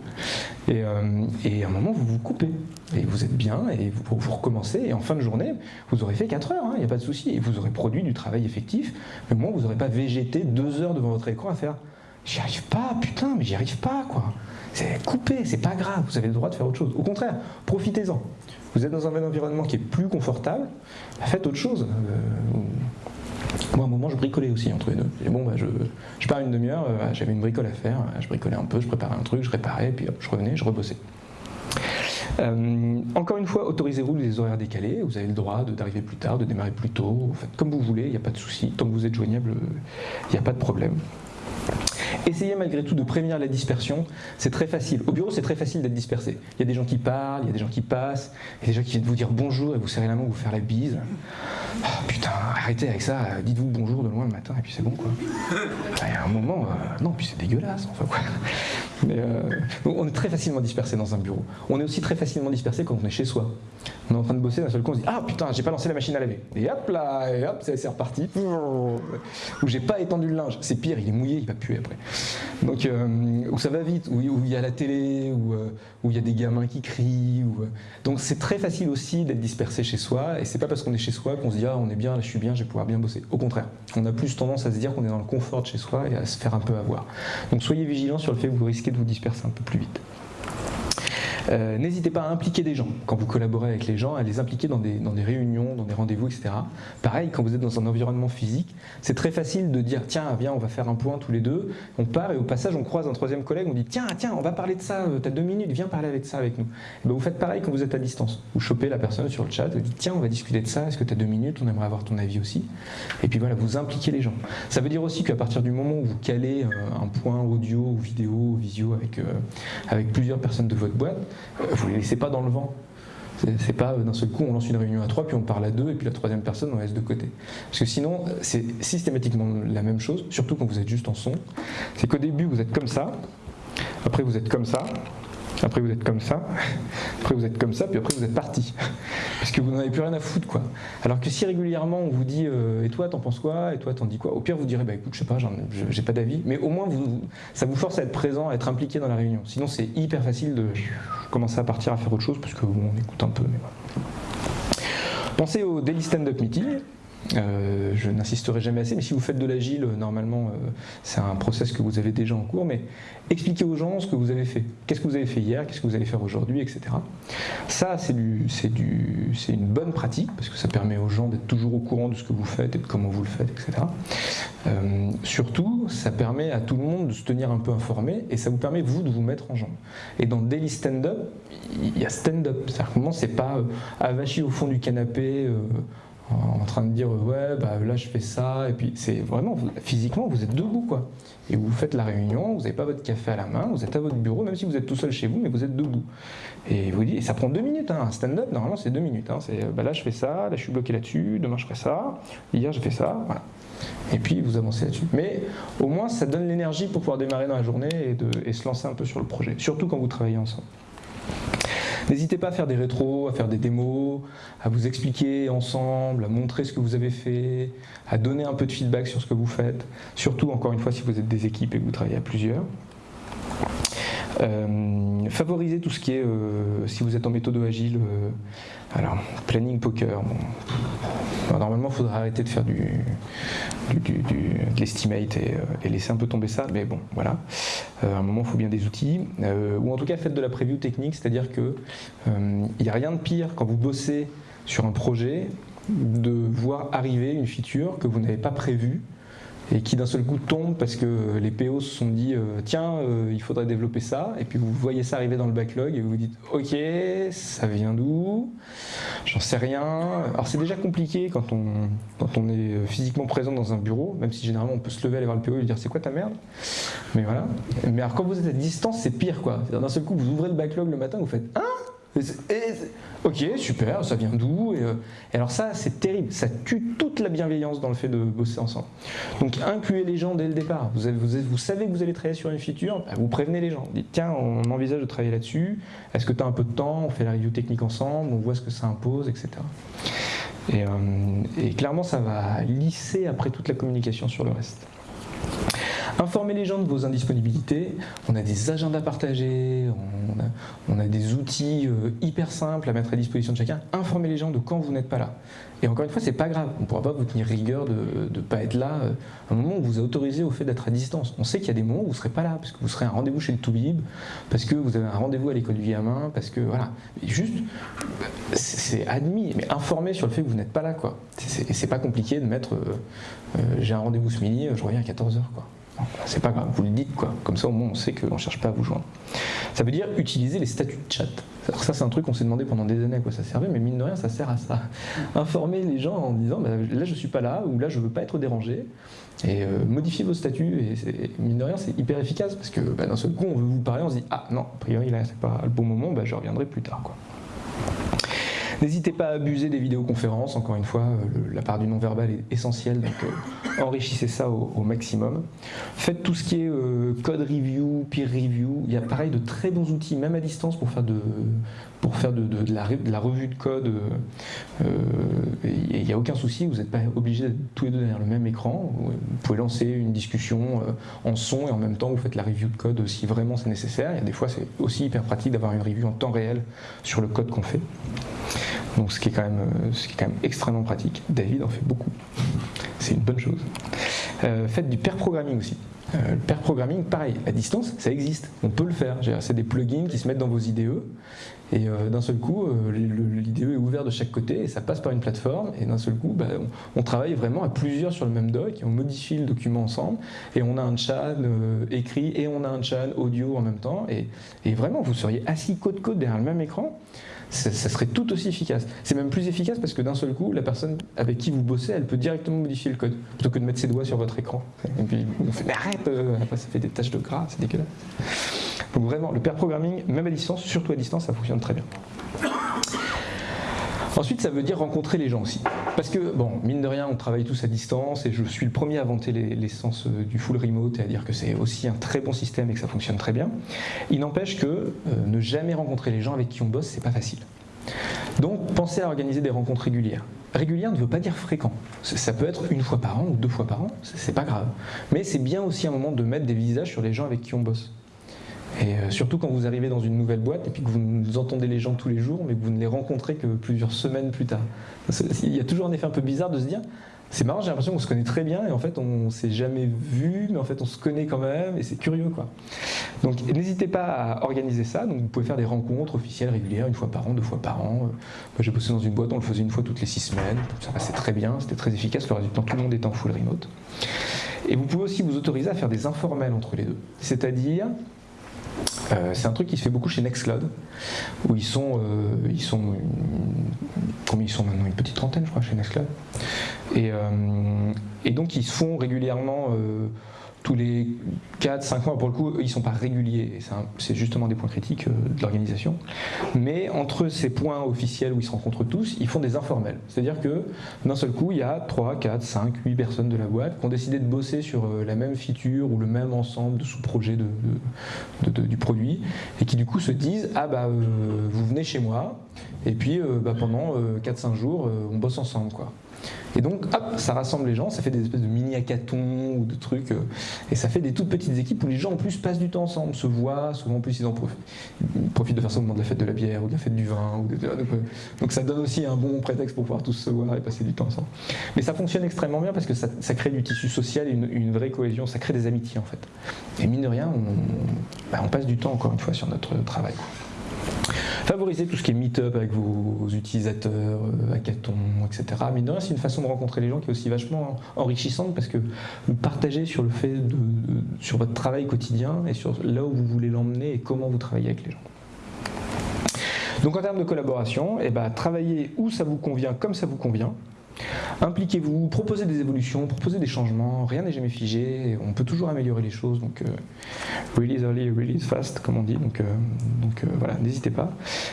Et, euh, et, à un moment vous vous coupez, et vous êtes bien, et vous, recommencez, et en fin de journée, vous aurez fait 4 heures, il hein, n'y a pas de souci, et vous aurez produit du travail effectif, mais au moins vous n'aurez pas végété 2 heures devant votre écran à faire J'y arrive pas, putain, mais j'y arrive pas, quoi. C'est coupé, c'est pas grave, vous avez le droit de faire autre chose. Au contraire, profitez-en. Vous êtes dans un environnement qui est plus confortable, bah, faites autre chose. Euh, moi, à un moment, je bricolais aussi entre les deux. Et bon, bah, je, pars une demi-heure, euh, j'avais une bricole à faire, je bricolais un peu, je préparais un truc, je réparais, puis hop, je revenais, je rebossais. Euh, encore une fois, autorisez-vous les horaires décalés, vous avez le droit d'arriver plus tard, de démarrer plus tôt, faites comme vous voulez, il n'y a pas de souci, tant que vous êtes joignable, il n'y a pas de problème. Essayez malgré tout de prévenir la dispersion, c'est très facile. Au bureau, c'est très facile d'être dispersé. Il y a des gens qui parlent, il y a des gens qui passent, il y a des gens qui viennent vous dire bonjour et vous serrer la main ou vous faire la bise. Oh, putain, arrêtez avec ça, dites-vous bonjour de loin le matin et puis c'est bon quoi. Il y a un moment, euh, non, puis c'est dégueulasse, enfin quoi. Mais euh, on est très facilement dispersé dans un bureau. On est aussi très facilement dispersé quand on est chez soi. On est en train de bosser, d'un seul coup on se dit Ah putain, j'ai pas lancé la machine à laver. Et hop là, et hop, c'est reparti. Ou j'ai pas étendu le linge. C'est pire, il est mouillé, il va puer après. Donc, euh, où ça va vite, où, il y a la télé, où, euh, où, il y a des gamins qui crient. Euh. Donc, c'est très facile aussi d'être dispersé chez soi. Et c'est pas parce qu'on est chez soi qu'on se dit Ah, on est bien, là, je suis bien, je vais pouvoir bien bosser. Au contraire, on a plus tendance à se dire qu'on est dans le confort de chez soi et à se faire un peu avoir. Donc, soyez vigilants sur le fait que vous risquez de vous disperser un peu plus vite. Euh, n'hésitez pas à impliquer des gens quand vous collaborez avec les gens, à les impliquer dans des, réunions, dans des rendez-vous, etc. Pareil, quand vous êtes dans un environnement physique, c'est très facile de dire tiens, viens, on va faire un point tous les deux. On part et au passage, on croise un troisième collègue, on dit tiens, tiens, on va parler de ça, euh, t'as deux minutes, viens parler avec ça avec nous. Et ben, vous faites pareil quand vous êtes à distance. Vous chopez la personne sur le chat, vous dites tiens, on va discuter de ça, est-ce que tu as deux minutes, on aimerait avoir ton avis aussi. Et puis voilà, vous impliquez les gens. Ça veut dire aussi qu'à partir du moment où vous calez euh, un point audio ou vidéo ou visio avec, avec plusieurs personnes de votre boîte, vous les laissez pas dans le vent. C'est pas euh, d'un seul coup on lance une réunion à trois, puis on parle à deux, et puis la troisième personne on laisse de côté. Parce que sinon, c'est systématiquement la même chose, surtout quand vous êtes juste en son. C'est qu'au début vous êtes comme ça, après vous êtes comme ça, après vous êtes comme ça, après vous êtes comme ça, puis après vous êtes parti. Parce que vous n'en avez plus rien à foutre quoi. Alors que si régulièrement on vous dit euh, et toi t'en penses quoi? Et toi t'en dis quoi? Au pire vous direz bah écoute je sais pas, j'ai pas d'avis. Mais au moins vous, ça vous force à être présent, à être impliqué dans la réunion. Sinon c'est hyper facile de commencer à partir à faire autre chose parce que on écoute un peu. Mais voilà. Pensez au Daily Stand-Up Meeting. Euh, je n'insisterai jamais assez, mais si vous faites de l'agile, euh, normalement, euh, c'est un process que vous avez déjà en cours, mais expliquez aux gens ce que vous avez fait. Qu'est-ce que vous avez fait hier, qu'est-ce que vous allez faire aujourd'hui, etc. Ça, c'est une bonne pratique, parce que ça permet aux gens d'être toujours au courant de ce que vous faites et de comment vous le faites, etc. surtout, ça permet à tout le monde de se tenir un peu informé, et ça vous permet, vous, de vous mettre en jambe. Et dans Daily Stand-Up, il y a stand-up. C'est-à-dire que c'est pas avachi au fond du canapé, en train de dire ouais bah là je fais ça. Et puis c'est vraiment physiquement vous êtes debout quoi. Et vous faites la réunion vous n'avez pas votre café à la main vous êtes à votre bureau même si vous êtes tout seul chez vous mais vous êtes debout. Et vous et ça prend deux minutes hein. un stand-up normalement c'est deux minutes hein. c'est bah là je fais ça là je suis bloqué là-dessus demain je ferai ça. Hier je fais ça voilà. Et puis vous avancez là-dessus. Mais au moins ça donne l'énergie pour pouvoir démarrer dans la journée et, de, et se lancer un peu sur le projet. Surtout quand vous travaillez ensemble N'hésitez pas à faire des rétros, à faire des démos, à vous expliquer ensemble, à montrer ce que vous avez fait, à donner un peu de feedback sur ce que vous faites, surtout encore une fois si vous êtes des équipes et que vous travaillez à plusieurs. Euh, favorisez tout ce qui est, euh, si vous êtes en méthode agile, euh, alors planning poker. Normalement, il faudrait arrêter de faire du, de l'estimate et, laisser un peu tomber ça, mais bon, voilà. à un moment, il faut bien des outils, ou en tout cas, faites de la preview technique, c'est-à-dire que il n'y a rien de pire quand vous bossez sur un projet de voir arriver une feature que vous n'avez pas prévue et qui d'un seul coup tombe parce que les PO se sont dit euh, tiens euh, il faudrait développer ça. Et puis vous voyez ça arriver dans le backlog et vous vous dites ok ça vient d'où? J'en sais rien. Alors c'est déjà compliqué quand on, quand on est physiquement présent dans un bureau même si généralement on peut se lever aller voir le PO et lui dire c'est quoi ta merde? Mais voilà. Mais alors quand vous êtes à distance c'est pire quoi. D'un seul coup vous ouvrez le backlog le matin vous faites hein? Ok, super, ça vient d'où et, euh, et alors ça, c'est terrible, ça tue toute la bienveillance dans le fait de bosser ensemble. Donc incluez les gens dès le départ. Vous, avez- vous avez- vous savez que vous allez travailler sur une feature, bah, vous prévenez les gens. Dites, tiens, on envisage de travailler là-dessus, est-ce que tu as un peu de temps, on fait la review technique ensemble, on voit ce que ça impose, etc. Et, euh, et clairement, ça va lisser après toute la communication sur le reste. Informez les gens de vos indisponibilités. On a des agendas partagés, on a, des outils euh, hyper simples à mettre à disposition de chacun. Informez les gens de quand vous n'êtes pas là. Et encore une fois, c'est pas grave. On ne pourra pas vous tenir rigueur de ne pas être là euh, à un moment où vous a autorisé au fait d'être à distance. On sait qu'il y a des moments où vous ne serez pas là, parce que vous serez à un rendez-vous chez le Toubib, parce que vous avez un rendez-vous à l'école du parce que voilà. Et juste, c'est admis, mais informez sur le fait que vous n'êtes pas là, quoi. C'est- C'est pas compliqué de mettre euh, j'ai un rendez-vous ce midi, je reviens à 14h, quoi. C'est pas grave, vous le dites quoi. Comme ça au moins on sait qu'on ne cherche pas à vous joindre. Ça veut dire utiliser les statuts de chat. Alors ça c'est un truc qu'on s'est demandé pendant des années à quoi ça servait, mais mine de rien ça sert à ça. Informer les gens en disant bah, là je suis pas là ou là je veux pas être dérangé et euh, modifier vos statuts et mine de rien c'est hyper efficace parce que bah, d'un seul coup on veut vous parler, on se dit ah non a priori là c'est pas le bon moment, bah, je reviendrai plus tard quoi. N'hésitez pas à abuser des vidéoconférences, encore une fois, euh, la part du non-verbal est essentielle, donc euh, enrichissez ça au, maximum. Faites tout ce qui est euh, code review, peer review, il y a pareil de très bons outils, même à distance, pour faire de, la, de la revue de code. Il n'y a aucun souci, vous n'êtes pas obligé d'être tous les deux derrière le même écran. Vous pouvez lancer une discussion en son et en même temps vous faites la review de code si vraiment c'est nécessaire. Il y a des fois c'est aussi hyper pratique d'avoir une review en temps réel sur le code qu'on fait. Donc ce qui est quand même, euh, ce qui est quand même extrêmement pratique. David en fait beaucoup. C'est une bonne chose. Euh, faites du pair programming aussi. Euh, le pair programming, pareil, à distance, ça existe. On peut le faire. C'est des plugins qui se mettent dans vos IDE. Et euh, d'un seul coup, euh, l'IDE est ouvert de chaque côté et ça passe par une plateforme. Et d'un seul coup, bah, on, travaille vraiment à plusieurs sur le même doc et on modifie le document ensemble. Et on a un chat euh, écrit et on a un chat audio en même temps. Et, et vraiment, vous seriez assis côte côte derrière le même écran ça, ça serait tout aussi efficace. C'est même plus efficace parce que d'un seul coup, la personne avec qui vous bossez, elle peut directement modifier le code plutôt que de mettre ses doigts sur votre écran. Et puis on fait mais arrête, euh, après ça fait des taches de gras, c'est dégueulasse. Donc vraiment, le pair programming, même à distance, surtout à distance, ça fonctionne très bien. Ensuite, ça veut dire rencontrer les gens aussi. Parce que, bon, mine de rien, on travaille tous à distance et je suis le premier à vanter les- l'essence euh, du full remote et à dire que c'est aussi un très bon système et que ça fonctionne très bien. Il n'empêche que euh, ne jamais rencontrer les gens avec qui on bosse, c'est pas facile. Donc, pensez à organiser des rencontres régulières. Régulière ne veut pas dire fréquent. Ça peut être une fois par an ou deux fois par an, c'est pas grave. Mais c'est bien aussi un moment de mettre des visages sur les gens avec qui on bosse. Et euh, surtout quand vous arrivez dans une nouvelle boîte et puis que vous entendez les gens tous les jours, mais que vous ne les rencontrez que plusieurs semaines plus tard. Il y a toujours un effet un peu bizarre de se dire c'est marrant, j'ai l'impression qu'on se connaît très bien et en fait on s'est jamais vu, mais en fait on se connaît quand même et c'est curieux quoi. Donc n'hésitez pas à organiser ça. Donc vous pouvez faire des rencontres officielles régulières, une fois par an, deux fois par an. Euh, Moi j'ai bossé dans une boîte, on le faisait une fois toutes les six semaines. Ça passait très bien, c'était très efficace. Le temps, tout le monde était en full remote. Et vous pouvez aussi vous autoriser à faire des informels entre les deux. C'est-à-dire euh, c'est un truc qui se fait beaucoup chez Nextcloud, où ils sont, euh, ils sont combien ils sont maintenant? Une petite trentaine, je crois, chez Nextcloud. Et, euh, donc ils se font régulièrement tous les 4-5 mois. Pour le coup, ils ne sont pas réguliers. c'est justement des points critiques euh, de l'organisation. Mais entre ces points officiels où ils se rencontrent tous, ils font des informels. C'est-à-dire que d'un seul coup, il y a 3, 4, 5, 8 personnes de la boîte qui ont décidé de bosser sur euh, la même feature ou le même ensemble de sous-projets de, du produit et qui du coup se disent Ah bah euh, vous venez chez moi et puis euh, bah, pendant 4-5 jours, euh, on bosse ensemble. Et donc, hop, ça rassemble les gens, ça fait des espèces de mini hackathons ou de trucs, euh, et ça fait des toutes petites équipes où les gens en plus passent du temps ensemble, se voient, souvent en plus ils en profitent, profitent de faire ça au moment de la fête de la bière ou de la fête du vin. Ou de- donc, donc ça donne aussi un bon prétexte pour pouvoir tous se voir et passer du temps ensemble. Mais ça fonctionne extrêmement bien parce que ça, crée du tissu social, une, vraie cohésion, ça crée des amitiés en fait. Et mine de rien, on, bah, on passe du temps encore une fois sur notre travail. Quoi. Favorisez tout ce qui est meet-up avec vos utilisateurs, euh, hackathons, etc. De rien, c'est une façon de rencontrer les gens qui est aussi vachement enrichissante parce que vous partagez sur le fait de, de- sur votre travail quotidien et sur là où vous voulez l'emmener et comment vous travaillez avec les gens. Donc en termes de collaboration, eh ben, travaillez où ça vous convient, comme ça vous convient. Impliquez-vous, proposez des évolutions, proposez des changements, rien n'est jamais figé, on peut toujours améliorer les choses, donc euh, release early, release fast, comme on dit, donc, euh, euh, voilà, n'hésitez pas.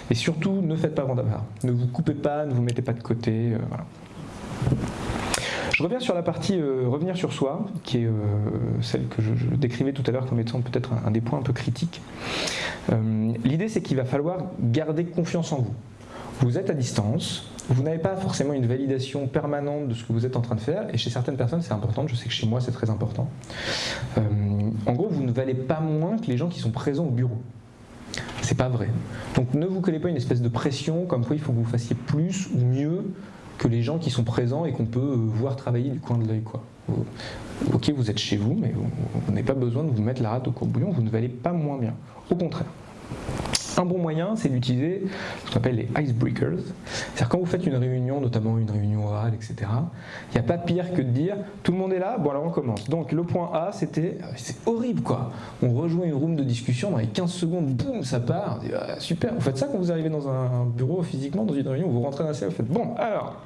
Et surtout, ne faites pas d'avare. ne vous coupez pas, ne vous mettez pas de côté. Je reviens sur la partie revenir sur soi, qui est celle que je, décrivais tout à l'heure comme étant peut-être un, des points un peu critiques. L'idée, c'est qu'il va falloir garder confiance en vous. Vous êtes à distance, vous n'avez pas forcément une validation permanente de ce que vous êtes en train de faire, et chez certaines personnes c'est important, je sais que chez moi c'est très important. Euh, en gros, vous ne valez pas moins que les gens qui sont présents au bureau. C'est pas vrai. Donc ne vous collez pas une espèce de pression comme quoi il faut que vous fassiez plus ou mieux que les gens qui sont présents et qu'on peut euh, voir travailler du coin de l'œil. Ok, vous êtes chez vous, mais vous, n'avez pas besoin de vous mettre la rate au courbouillon, vous ne valez pas moins bien. Au contraire. Un bon moyen, c'est d'utiliser ce qu'on appelle les icebreakers. C'est-à-dire quand vous faites une réunion, notamment une réunion orale, etc., il n'y a pas pire que de dire tout le monde est là, bon alors on commence. Donc le point A, c'était, c'est horrible quoi. On rejoint une room de discussion, dans les 15 secondes, boum, ça part. Ah, super, vous faites ça quand vous arrivez dans un bureau physiquement, dans une réunion, vous rentrez dans la salle, vous faites bon, alors,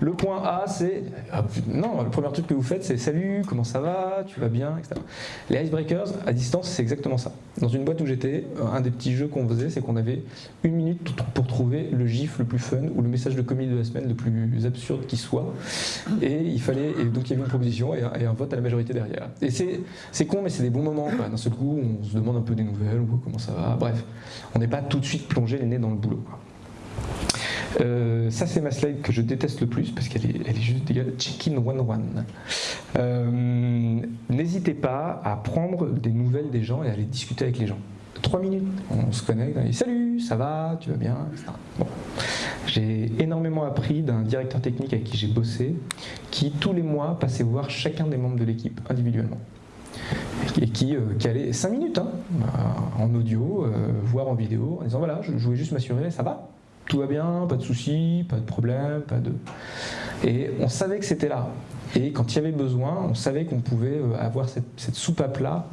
le point A, c'est, ah, non, le premier truc que vous faites, c'est salut, comment ça va, tu vas bien, etc. Les icebreakers, à distance, c'est exactement ça. Dans une boîte où j'étais, un des petits jeux qu'on faisait, c'est qu'on avait une minute pour trouver le gif le plus fun ou le message de comédie de la semaine le plus absurde qui soit. Et il fallait, donc il y avait une proposition et un, vote à la majorité derrière. Et c'est con, mais c'est des bons moments. D'un seul coup, on se demande un peu des nouvelles, ou comment ça va. Bref, on n'est pas tout de suite plongé les nez dans le boulot. Euh, ça, c'est ma slide que je déteste le plus parce qu'elle est, elle est juste égale check-in one-one. Euh, n'hésitez pas à prendre des nouvelles des gens et à aller discuter avec les gens trois minutes, on se connecte, on dit salut, ça va, tu vas bien, J'ai énormément appris d'un directeur technique avec qui j'ai bossé, qui tous les mois passait voir chacun des membres de l'équipe individuellement. Et qui, euh, allait 5 minutes hein, euh, en audio, euh, voire en vidéo, en disant voilà, je, voulais juste m'assurer, ça va? Tout va bien, pas de soucis, pas de problème, pas de. Et on savait que c'était là. Et quand il y avait besoin, on savait qu'on pouvait avoir cette, cette soupape là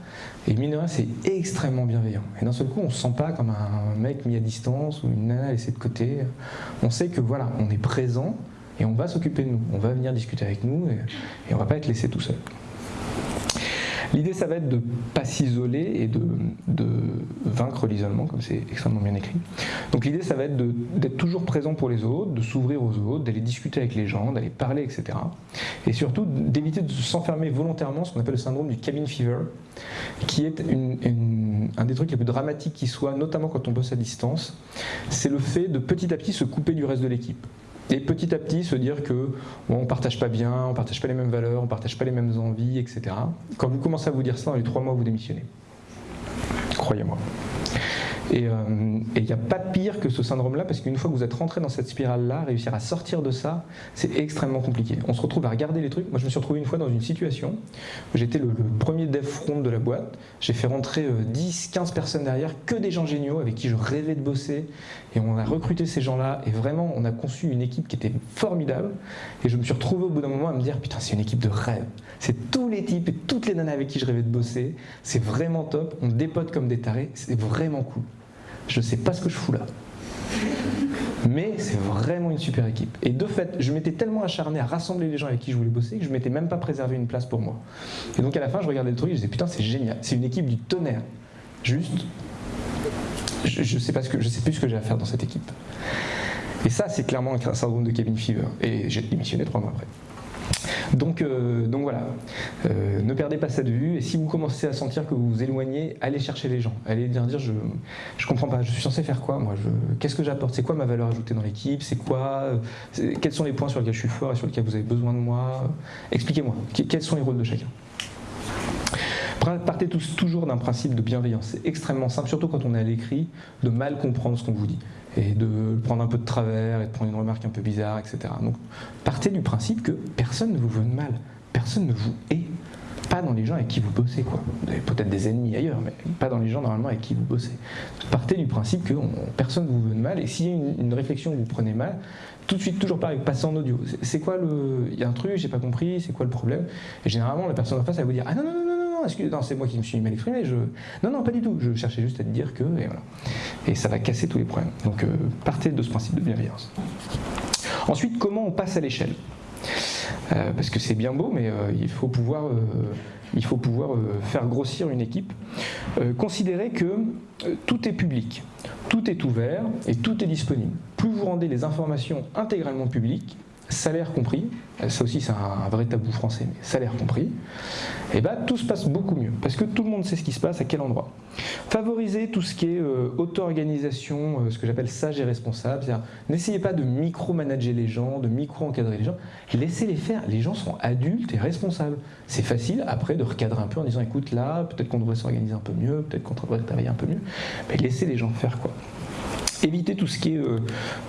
et mine c'est extrêmement bienveillant. Et d'un seul coup, on ne se sent pas comme un mec mis à distance ou une nana laissée de côté. On sait que voilà, on est présent et on va s'occuper de nous. On va venir discuter avec nous et, et on ne va pas être laissé tout seul. L'idée, ça va être de ne pas s'isoler et de, vaincre l'isolement, comme c'est extrêmement bien écrit. Donc l'idée, ça va être d'être toujours présent pour les autres, de s'ouvrir aux autres, d'aller discuter avec les gens, d'aller parler, etc. Et surtout, d'éviter de s'enfermer volontairement, ce qu'on appelle le syndrome du cabin fever, qui est un des trucs les plus dramatiques qui soit, notamment quand on bosse à distance, c'est le fait de petit à petit se couper du reste de l'équipe. Et petit à petit se dire que bon, on partage pas bien, on partage pas les mêmes valeurs, on partage pas les mêmes envies, etc. Quand vous commencez à vous dire ça, dans les trois mois, vous démissionnez. Croyez-moi. Et euh, il n'y a pas pire que ce syndrome-là, parce qu'une fois que vous êtes rentré dans cette spirale-là, réussir à sortir de ça, c'est extrêmement compliqué. On se retrouve à regarder les trucs. Moi, je me suis retrouvé une fois dans une situation où j'étais le, premier dev front de la boîte. J'ai fait rentrer 10, euh, 15 personnes derrière, que des gens géniaux avec qui je rêvais de bosser. Et on a recruté ces gens-là, et vraiment, on a conçu une équipe qui était formidable. Et je me suis retrouvé au bout d'un moment à me dire, putain, c'est une équipe de rêve. C'est tous les types et toutes les nanas avec qui je rêvais de bosser. C'est vraiment top. On dépote comme des tarés. C'est vraiment cool. Je sais pas ce que je fous là. Mais c'est vraiment une super équipe. Et de fait, je m'étais tellement acharné à rassembler les gens avec qui je voulais bosser que je m'étais même pas préservé une place pour moi. Et donc à la fin, je regardais le truc et je disais putain, c'est génial. C'est une équipe du tonnerre. Juste, je, ne sais pas que, je sais plus ce que j'ai à faire dans cette équipe. Et ça, c'est clairement un syndrome de Kevin Fever. Et j'ai démissionné trois mois après. Donc, euh, donc voilà, euh, ne perdez pas ça de vue et si vous commencez à sentir que vous vous éloignez, allez chercher les gens, allez dire, dire je je comprends pas, je suis censé faire quoi moi, qu'est-ce que j'apporte, c'est quoi ma valeur ajoutée dans l'équipe, c'est quoi, quels sont les points sur lesquels je suis fort et sur lesquels vous avez besoin de moi, expliquez-moi, quels sont les rôles de chacun? Partez tous toujours d'un principe de bienveillance, c'est extrêmement simple, surtout quand on est à l'écrit, de mal comprendre ce qu'on vous dit et de prendre un peu de travers et de prendre une remarque un peu bizarre, etc. Donc partez du principe que personne ne vous veut de mal, personne ne vous hait, pas dans les gens avec qui vous bossez. Quoi. Vous avez peut-être des ennemis ailleurs, mais pas dans les gens normalement avec qui vous bossez. Partez du principe que personne ne vous veut de mal, et s'il y a une, réflexion que vous prenez mal, tout de suite, toujours pareil, passez en audio. C'est quoi le. Il y a un truc, j'ai pas compris, c'est quoi le problème? Et généralement, la personne en face, elle va vous dire Ah non, non, non, non, c'est moi qui me suis mal exprimé. Non, non, pas du tout. Je cherchais juste à te dire que. Et, voilà. et ça va casser tous les problèmes. Donc, euh, partez de ce principe de bienveillance. Ensuite, comment on passe à l'échelle? Parce que c'est bien beau, mais il faut pouvoir, il faut pouvoir faire grossir une équipe. considérez que tout est public, tout est ouvert et tout est disponible. Plus vous rendez les informations intégralement publiques, salaire compris, ça aussi c'est un, vrai tabou français, mais salaire compris, et eh ben, tout se passe beaucoup mieux, parce que tout le monde sait ce qui se passe à quel endroit. Favoriser tout ce qui est euh, auto-organisation, euh, ce que j'appelle sage et responsable, c'est-à-dire n'essayez pas de micro-manager les gens, de micro-encadrer les gens, laissez-les faire, les gens sont adultes et responsables. C'est facile après de recadrer un peu en disant écoute là, peut-être qu'on devrait s'organiser un peu mieux, peut-être qu'on devrait travailler un peu mieux, mais laissez les gens faire quoi éviter tout ce qui est euh,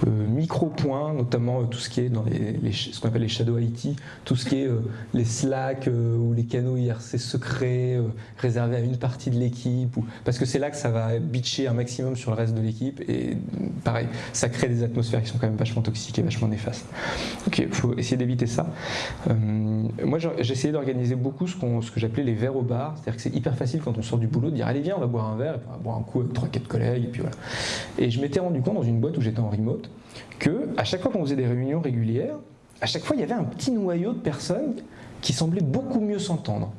euh, micro-points, notamment euh, tout ce qui est dans les, ce qu'on appelle les shadow IT, tout ce qui est les Slack ou les canaux IRC secrets réservés à une partie de l'équipe, parce que c'est là que ça va bitcher un maximum sur le reste de l'équipe et pareil, ça crée des atmosphères qui sont quand même vachement toxiques et vachement néfastes. Ok, il faut essayer d'éviter ça. moi j'ai essayé d'organiser beaucoup ce, que j'appelais les verres au bar, c'est-à-dire que c'est hyper facile quand on sort du boulot de dire allez viens on va boire un verre, et on va boire un coup avec 3-4 collègues et puis voilà. Et je rendu compte dans une boîte où j'étais en remote que à chaque fois qu'on faisait des réunions régulières, à chaque fois il y avait un petit noyau de personnes qui semblaient beaucoup mieux s'entendre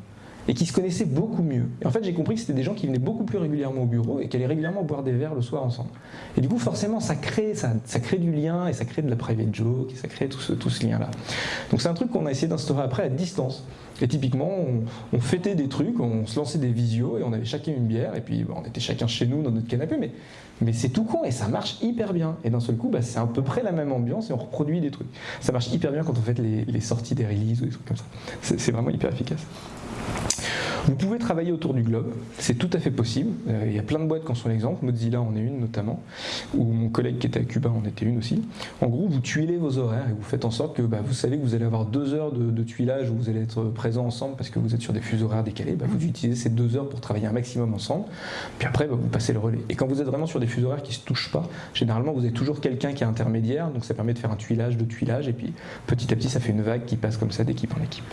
et qui se connaissaient beaucoup mieux. Et en fait, j'ai compris que c'était des gens qui venaient beaucoup plus régulièrement au bureau et qui allaient régulièrement boire des verres le soir ensemble. Et du coup, forcément, ça crée, ça, crée du lien et ça crée de la private joke et ça crée tout ce, tout ce lien-là. Donc c'est un truc qu'on a essayé d'instaurer après à distance. Et typiquement, on, fêtait des trucs, on se lançait des visios et on avait chacun une bière et puis on était chacun chez nous dans notre canapé, mais, mais c'est tout con et ça marche hyper bien. Et d'un seul coup, bah, c'est à peu près la même ambiance et on reproduit des trucs. Ça marche hyper bien quand on fait les sorties des releases ou des trucs comme ça. C'est vraiment hyper efficace. Vous pouvez travailler autour du globe, c'est tout à fait possible. Euh, il y a plein de boîtes qui en sont l'exemple, Mozilla en est une notamment, ou mon collègue qui était à Cuba en était une aussi. En gros, vous tuilez vos horaires et vous faites en sorte que bah, vous savez que vous allez avoir deux heures de, tuilage où vous allez être présents ensemble parce que vous êtes sur des fuseaux horaires décalés. Bah, vous utilisez ces deux heures pour travailler un maximum ensemble, puis après bah, vous passez le relais. Et quand vous êtes vraiment sur des fuseaux horaires qui ne se touchent pas, généralement vous avez toujours quelqu'un qui est intermédiaire, donc ça permet de faire un tuilage de tuilage, et puis petit à petit ça fait une vague qui passe comme ça d'équipe en équipe.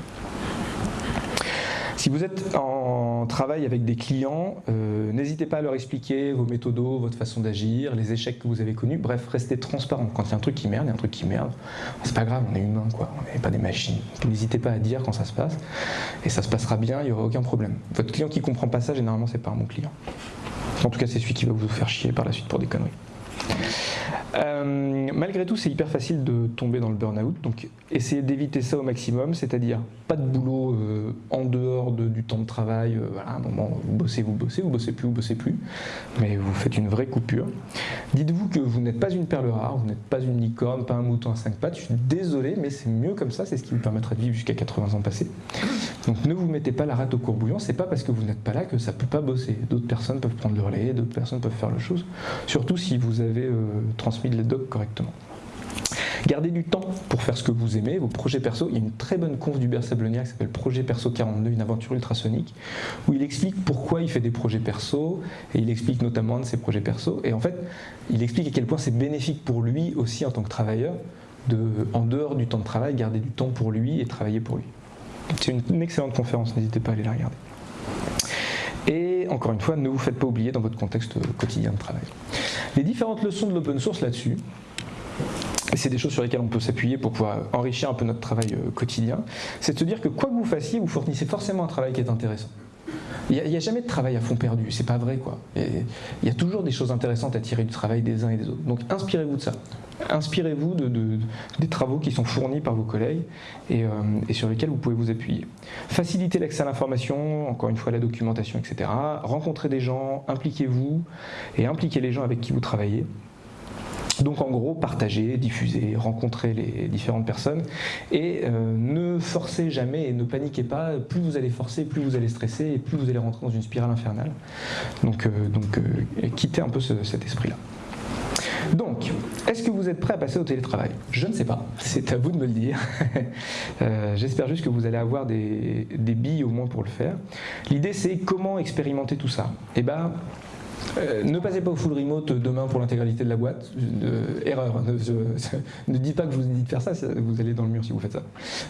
Si vous êtes en travail avec des clients, euh, n'hésitez pas à leur expliquer vos méthodos, votre façon d'agir, les échecs que vous avez connus. Bref, restez transparent. Quand il y a un truc qui merde, il y a un truc qui merde. C'est pas grave, on est humain, quoi. On n'est pas des machines. N'hésitez pas à dire quand ça se passe. Et ça se passera bien, il n'y aura aucun problème. Votre client qui comprend pas ça, généralement, c'est pas un bon client. En tout cas, c'est celui qui va vous faire chier par la suite pour des conneries. Euh, malgré tout, c'est hyper facile de tomber dans le burn-out, donc essayez d'éviter ça au maximum, c'est-à-dire pas de boulot euh, en dehors du temps de travail, euh, voilà, un moment vous bossez, vous bossez, vous bossez plus, vous bossez plus, mais vous faites une vraie coupure. Dites-vous que vous n'êtes pas une perle rare, vous n'êtes pas une licorne, pas un mouton à cinq pattes, je suis désolé, mais c'est mieux comme ça, c'est ce qui vous permettra de vivre jusqu'à 80 ans passés. Donc ne vous mettez pas la rate au courbouillon, c'est pas parce que vous n'êtes pas là que ça peut pas bosser. D'autres personnes peuvent prendre le relais, d'autres personnes peuvent faire le chose, surtout si vous avez transmis les docs correctement. Gardez du temps pour faire ce que vous aimez, vos projets perso. Il y a une très bonne conf du Sablonnière qui s'appelle Projet Perso 42, une aventure ultrasonique, où il explique pourquoi il fait des projets perso, et il explique notamment de ses projets perso. Et en fait, il explique à quel point c'est bénéfique pour lui aussi en tant que travailleur, en dehors du temps de travail, garder du temps pour lui et travailler pour lui. C'est une excellente conférence, n'hésitez pas à aller la regarder. Et encore une fois, ne vous faites pas oublier dans votre contexte quotidien de travail. Les différentes leçons de l'open source là-dessus, et c'est des choses sur lesquelles on peut s'appuyer pour pouvoir enrichir un peu notre travail euh, quotidien, c'est de se dire que quoi que vous fassiez, vous fournissez forcément un travail qui est intéressant. Il n'y a, jamais de travail à fond perdu, c'est pas vrai quoi. il y a toujours des choses intéressantes à tirer du travail des uns et des autres. Donc inspirez-vous de ça. Inspirez-vous de, des travaux qui sont fournis par vos collègues euh, et sur lesquels vous pouvez vous appuyer. Facilitez l'accès à l'information, encore une fois la documentation, etc. Rencontrez des gens, impliquez-vous et impliquez les gens avec qui vous travaillez. Donc en gros, partagez, diffusez, rencontrez les différentes personnes et euh, ne forcez jamais et ne paniquez pas. Plus vous allez forcer, plus vous allez stresser et plus vous allez rentrer dans une spirale infernale. Donc, euh, euh, quittez un peu cet esprit-là. Donc, est-ce que vous êtes prêt à passer au télétravail? Je ne sais pas, c'est à vous de me le dire. J'espère juste que vous allez avoir des, des billes au moins pour le faire. L'idée c'est comment expérimenter tout ça? Eh ben, euh, ne passez pas au full remote demain pour l'intégralité de la boîte. erreur. Ne, dites pas que je vous ai dit de faire ça, vous allez dans le mur si vous faites ça.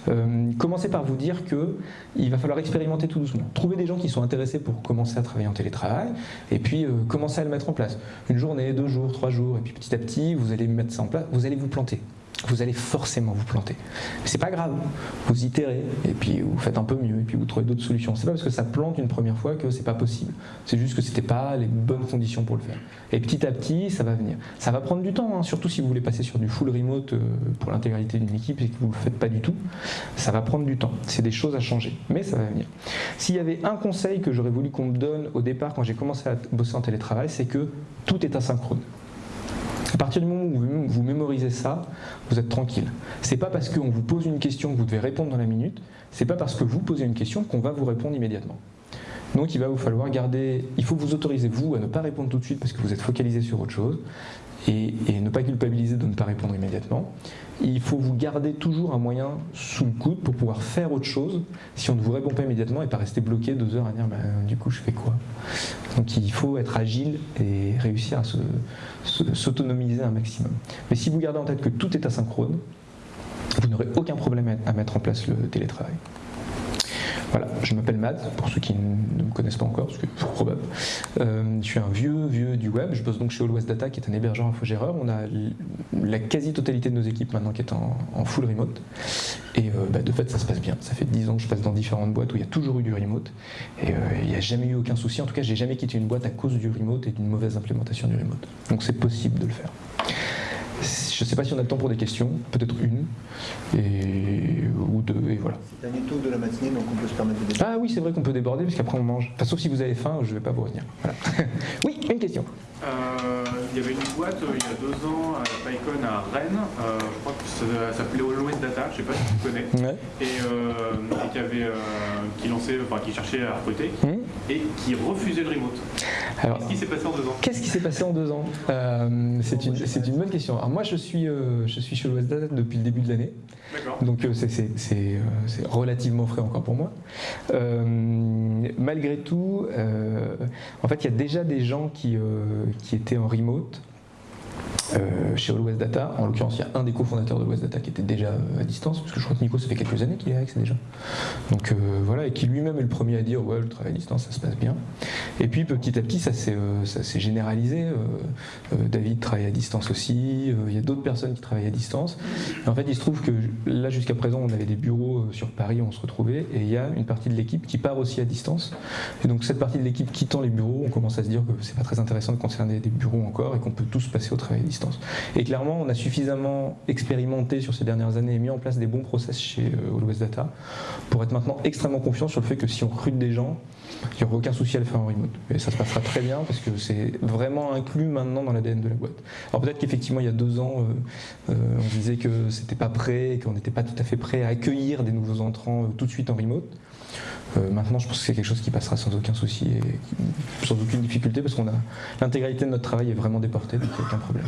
Euh, commencez par vous dire qu'il va falloir expérimenter tout doucement. Trouvez des gens qui sont intéressés pour commencer à travailler en télétravail et puis euh, commencez à le mettre en place. Une journée, deux jours, trois jours, et puis petit à petit, vous allez mettre ça en place, vous allez vous planter. Vous allez forcément vous planter. C'est pas grave, vous itérez, et puis vous faites un peu mieux, et puis vous trouvez d'autres solutions. C'est pas parce que ça plante une première fois que c'est pas possible. C'est juste que c'était pas les bonnes conditions pour le faire. Et petit à petit, ça va venir. Ça va prendre du temps, hein, surtout si vous voulez passer sur du full remote euh, pour l'intégralité d'une équipe et que vous le faites pas du tout. Ça va prendre du temps. C'est des choses à changer, mais ça va venir. S'il y avait un conseil que j'aurais voulu qu'on me donne au départ quand j'ai commencé à bosser en télétravail, c'est que tout est asynchrone. À partir du moment où vous mémorisez ça, vous êtes tranquille. C'est pas parce qu'on vous pose une question que vous devez répondre dans la minute, c'est pas parce que vous posez une question qu'on va vous répondre immédiatement. Donc il va vous falloir garder, il faut vous autoriser vous à ne pas répondre tout de suite parce que vous êtes focalisé sur autre chose et, ne pas culpabiliser de ne pas répondre immédiatement. Il faut vous garder toujours un moyen sous le coude pour pouvoir faire autre chose si on ne vous répond pas immédiatement et pas rester bloqué deux heures à dire bah, du coup je fais quoi? Donc il faut être agile et réussir à s'autonomiser un maximum. Mais si vous gardez en tête que tout est asynchrone, vous n'aurez aucun problème à mettre en place le télétravail. Voilà, je m'appelle Matt, pour ceux qui ne me connaissent pas encore, parce que c'est probable. Euh, je suis un vieux, vieux du web, je bosse donc chez All West Data, qui est un hébergeur infogéreur. On a la quasi-totalité de nos équipes maintenant qui est en, full remote. Et euh, bah, de fait, ça se passe bien. Ça fait 10 ans que je passe dans différentes boîtes où il y a toujours eu du remote. Et euh, il n'y a jamais eu aucun souci. En tout cas, j'ai jamais quitté une boîte à cause du remote et d'une mauvaise implémentation du remote. Donc c'est possible de le faire. Je ne sais pas si on a le temps pour des questions, peut-être une, et, ou deux, et voilà. C'est un tôt de la matinée, donc on peut se permettre de déborder. Ah oui, c'est vrai qu'on peut déborder, parce qu'après on mange. Sauf si vous avez faim, je ne vais pas vous retenir. oui, une question. Euh, il y avait une boîte euh, il y a deux ans à PyCon à Rennes, euh, je crois que ça, s'appelait Always Data, je ne sais pas si tu connais, et, qui, avait, qui, lançait, enfin, qui cherchait à recruter hmm. et qui refusait le remote. Qu'est-ce qui s'est passé en deux ans? Qu'est-ce qui s'est passé en deux ans? C'est une, une, bonne question. Alors moi je suis, je suis chez Always Data depuis le début de l'année, donc c'est relativement frais encore pour moi. malgré tout, en fait il y a déjà des gens qui qui était en remote euh, chez All Data. En l'occurrence, il y a un des cofondateurs de West Data qui était déjà euh, à distance, parce que je crois que Nico, ça fait quelques années qu'il est avec ça déjà. Donc euh, voilà, et qui lui-même est le premier à dire ouais, le travail à distance, ça se passe bien. Et puis petit à petit, ça s'est généralisé. David travaille à distance aussi, il y a d'autres personnes qui travaillent à distance. en fait, il se trouve que là, jusqu'à présent, on avait des bureaux sur Paris on se retrouvait, et il y a une partie de l'équipe qui part aussi à distance. Et donc cette partie de l'équipe quittant les bureaux, on commence à se dire que c'est pas très intéressant de concerner des bureaux encore et qu'on peut tous passer au travail à distance. Et clairement, on a suffisamment expérimenté sur ces dernières années et mis en place des bons process chez euh, West Data pour être maintenant extrêmement confiant sur le fait que si on recrute des gens, il n'y aura aucun souci à le faire en remote. Et ça se passera très bien parce que c'est vraiment inclus maintenant dans l'ADN de la boîte. Alors peut-être qu'effectivement, il y a deux ans, euh, euh, on disait que c'était pas prêt qu'on n'était pas tout à fait prêt à accueillir des nouveaux entrants tout de suite en remote. Maintenant, je pense que c'est quelque chose qui passera sans aucun souci et sans aucune difficulté parce qu'on a l'intégralité de notre travail est vraiment déportée, donc aucun problème.